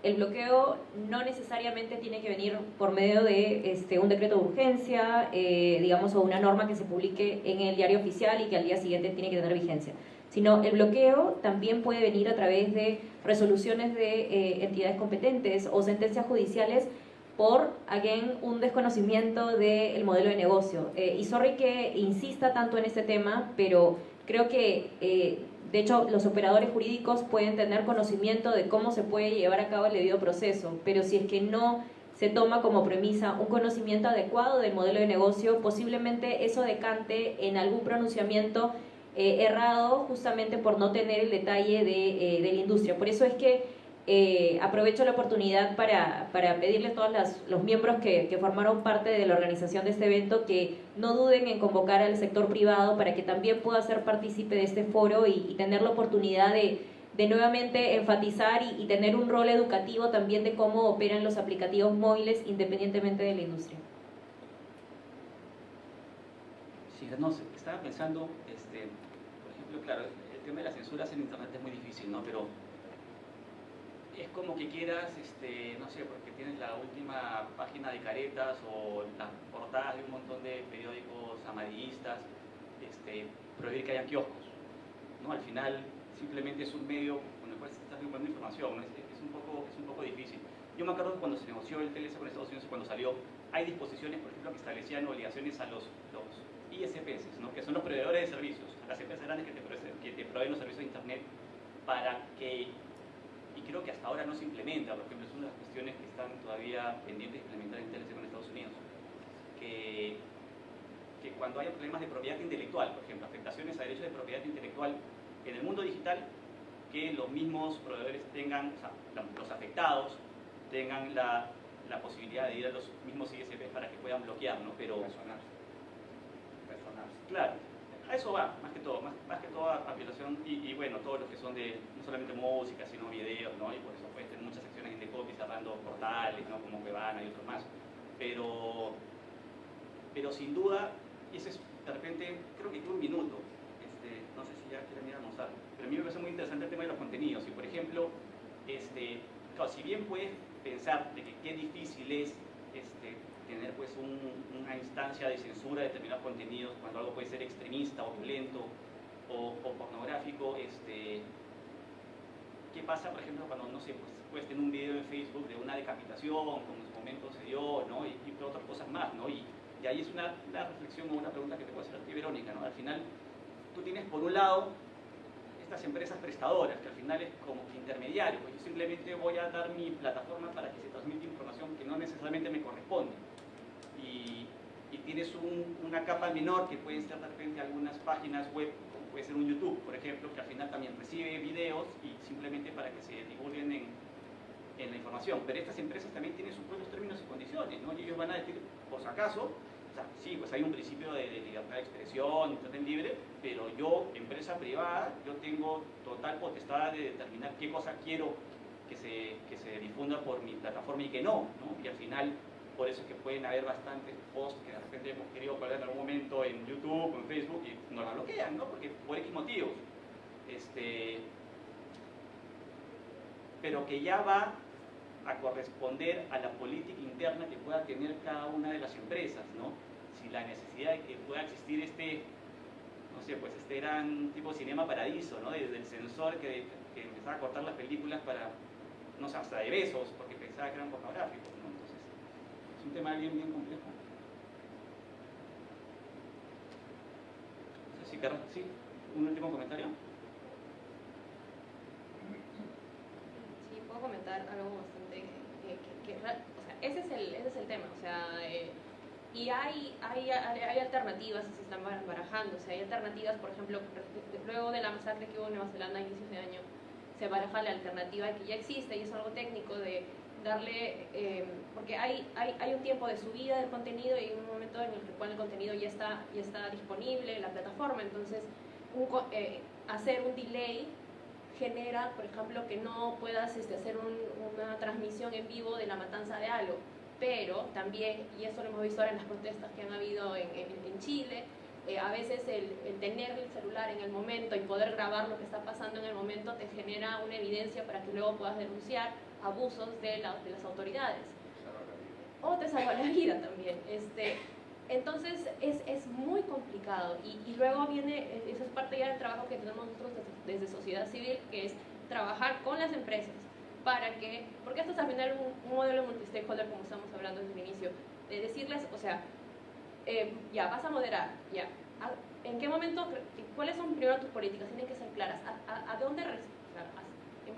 Speaker 3: el bloqueo no necesariamente tiene que venir por medio de este, un decreto de urgencia, eh, digamos, o una norma que se publique en el diario oficial y que al día siguiente tiene que tener vigencia, sino el bloqueo también puede venir a través de resoluciones de eh, entidades competentes o sentencias judiciales por, again, un desconocimiento del modelo de negocio. Eh, y sorry que insista tanto en este tema, pero creo que, eh, de hecho, los operadores jurídicos pueden tener conocimiento de cómo se puede llevar a cabo el debido proceso, pero si es que no se toma como premisa un conocimiento adecuado del modelo de negocio, posiblemente eso decante en algún pronunciamiento eh, errado justamente por no tener el detalle de, eh, de la industria. Por eso es que eh, aprovecho la oportunidad para, para pedirle a todos las- los miembros que, que formaron parte de la organización de este evento que no duden en convocar al sector privado para que también pueda ser partícipe de este foro y, tener la oportunidad de, de nuevamente enfatizar y, y tener un rol educativo también de cómo operan los aplicativos móviles independientemente de la industria.
Speaker 1: Sí, no estaba pensando, claro, el tema de las censuras en internet es muy difícil, ¿no? Pero es como que quieras, este, no sé, porque tienes la última página de caretas o las portadas de un montón de periódicos amarillistas, este, prohibir que haya kioscos, ¿no? Al final simplemente es un medio con el cual se está recuperando información, ¿no? es, es un poco, es un poco difícil. Yo me acuerdo cuando se negoció el TLC con Estados Unidos, cuando salió, hay disposiciones, por ejemplo, que establecían obligaciones a los ISPs, ¿no? que son los proveedores de servicios, las empresas grandes que te, proveen- los servicios de Internet, para que, y creo que hasta ahora no se implementa, por ejemplo, es una de las cuestiones que están todavía pendientes de implementar en TLC con Estados Unidos, que, cuando haya problemas de propiedad intelectual, por ejemplo, afectaciones a derechos de propiedad intelectual en el mundo digital, que los mismos proveedores tengan, o sea, los- los afectados tengan la, la posibilidad de ir a los mismos ISPs para que puedan bloquear, ¿no? Pero, Claro, a eso va, más que todo, más, más que todo a, violación y, bueno, todos los que son de no solamente música, sino videos, ¿no? Y por eso pueden tener muchas acciones en Decopy cerrando portales, ¿no? Como Cuevana y otros más. Pero, pero sin duda, y eso es, de repente, creo que un minuto, este, no sé si ya quieren ir a almorzar, pero a mí me parece muy interesante el tema de los contenidos. Y por ejemplo, este, claro, si bien puedes pensar de que qué difícil es este, tener pues un- una instancia de censura de determinados contenidos cuando algo puede ser extremista o violento o, o pornográfico, este, ¿qué pasa por ejemplo cuando, no sé, pues, tener un video en Facebook de una decapitación, como en su momento se dio, ¿no? Y, y otras cosas más, ¿no? Y, y ahí es una, una reflexión o una pregunta que te puedo hacer a ti, Verónica, ¿no? Al final, tú tienes por un lado estas empresas prestadoras, que al final es como intermediario, pues yo simplemente voy a dar mi plataforma para que se transmita información que no necesariamente me corresponde. Y, y tienes un, una capa menor que pueden ser de repente algunas páginas web, como puede ser un YouTube, por ejemplo, que al final también recibe videos y simplemente para que se divulguen en, en la información. Pero estas empresas también tienen sus propios términos y condiciones, ¿no? Y ellos van a decir, por si acaso, o sea, sí, pues hay un principio de, de libertad de expresión, internet libre, pero yo, empresa privada, yo tengo total potestad de determinar qué cosa quiero que se, que se difunda por mi plataforma y que no, ¿no? Y al final, por eso es que pueden haber bastantes posts que de repente hemos querido colgar en algún momento en YouTube o en Facebook y nos la bloquean, ¿no? Porque por X motivos. Este, pero que ya va a corresponder a la política interna que pueda tener cada una de las empresas, ¿no? Si la necesidad de que pueda existir este, no sé, pues este gran tipo de cinema paradiso, ¿no? Desde el sensor que, que empezaba a cortar las películas para, no sé, hasta de besos, porque pensaba que eran pornográficos, un tema bien, bien complejo. ¿sí? ¿Un último comentario?
Speaker 5: Sí, puedo comentar algo bastante que, o sea, ese es el, ese es el tema, o sea, eh, y hay, hay, hay alternativas se están bar- barajando, o sea, hay alternativas, por ejemplo, luego de la masacre que hubo en Nueva Zelanda a inicios de año, se baraja la alternativa que ya existe y es algo técnico de darle, eh, porque hay, hay, hay un tiempo de subida del contenido y un momento en el cual el contenido ya está, ya está disponible en la plataforma, entonces un eh, hacer un delay genera, por ejemplo, que no puedas este, hacer un- una transmisión en vivo de la matanza de algo. Pero también, y eso lo hemos visto ahora en las protestas que han habido en, en- en Chile, eh, a veces el, el tener el celular en el momento y poder grabar lo que está pasando en el momento te genera una evidencia para que luego puedas denunciar abusos de, la- de las autoridades o te salva la vida también. Este, entonces es, es muy complicado y, y luego viene, eh, eso es parte ya del trabajo que tenemos nosotros desde, desde sociedad civil, que es trabajar con las empresas para que, porque esto es al final un, un modelo multi-stakeholder como estamos hablando desde el inicio, de decirles, o sea, eh, ya vas a moderar, ya, ¿a- ¿en qué momento, cuáles son primero tus políticas? Tienen que ser claras, ¿a, a, a dónde, res- o sea, a- en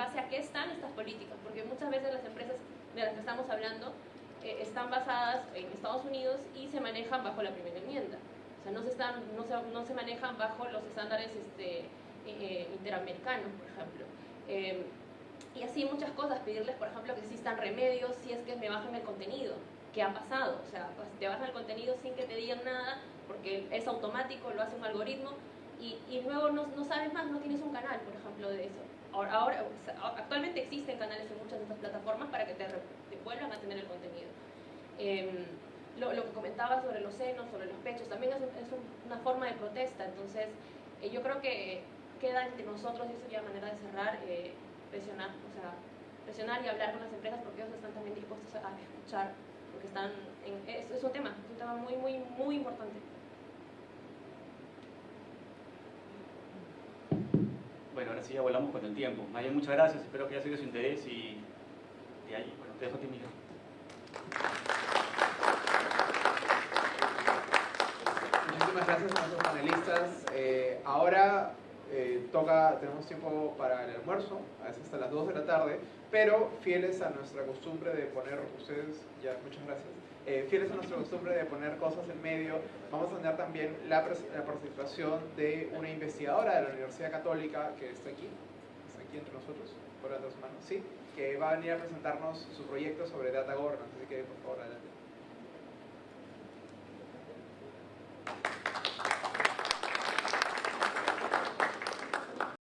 Speaker 5: base a qué están estas políticas? Porque muchas veces las empresas de las que estamos hablando eh, están basadas en Estados Unidos y se manejan bajo la primera enmienda. O sea, no se, están, no se, no se manejan bajo los estándares este, eh, interamericanos, por ejemplo. Eh, y así muchas cosas, pedirles, por ejemplo, que existan remedios si es que me bajan el contenido. ¿Qué ha pasado? O sea, pues, te bajan el contenido sin que te digan nada, porque es automático, lo hace un algoritmo, y, y luego no, no sabes más, no tienes un canal, por ejemplo, de eso. Ahora, actualmente existen canales en muchas de estas plataformas para que te, vuelvan a tener el contenido. Em, lo, que comentaba sobre los senos, sobre los pechos, también es, un- es un- una forma de protesta. Entonces, eh, yo creo que queda entre nosotros, y eso ya manera de cerrar, eh, presionar, o sea, presionar y hablar con las empresas porque ellos están también dispuestos a escuchar, porque están en, es, es un tema, es un tema muy, muy, muy importante.
Speaker 1: Bueno, ahora sí ya volamos con el tiempo. Maya, muchas gracias, espero que haya sido de su interés y, y ahí, bueno, te dejo a ti, Miguel.
Speaker 10: Muchísimas gracias a nuestros panelistas. Eh, ahora eh, toca, tenemos tiempo para el almuerzo, a veces hasta las 2 de la tarde, pero fieles a nuestra costumbre de poner, ustedes, ya, muchas gracias, eh, fieles a nuestra costumbre de poner cosas en medio, vamos a tener también la, la, participación de una investigadora de la Universidad Católica que está aquí, está aquí entre nosotros, por las dos manos, sí, que va a venir a presentarnos su proyecto sobre Data Governance, así que por favor adelante.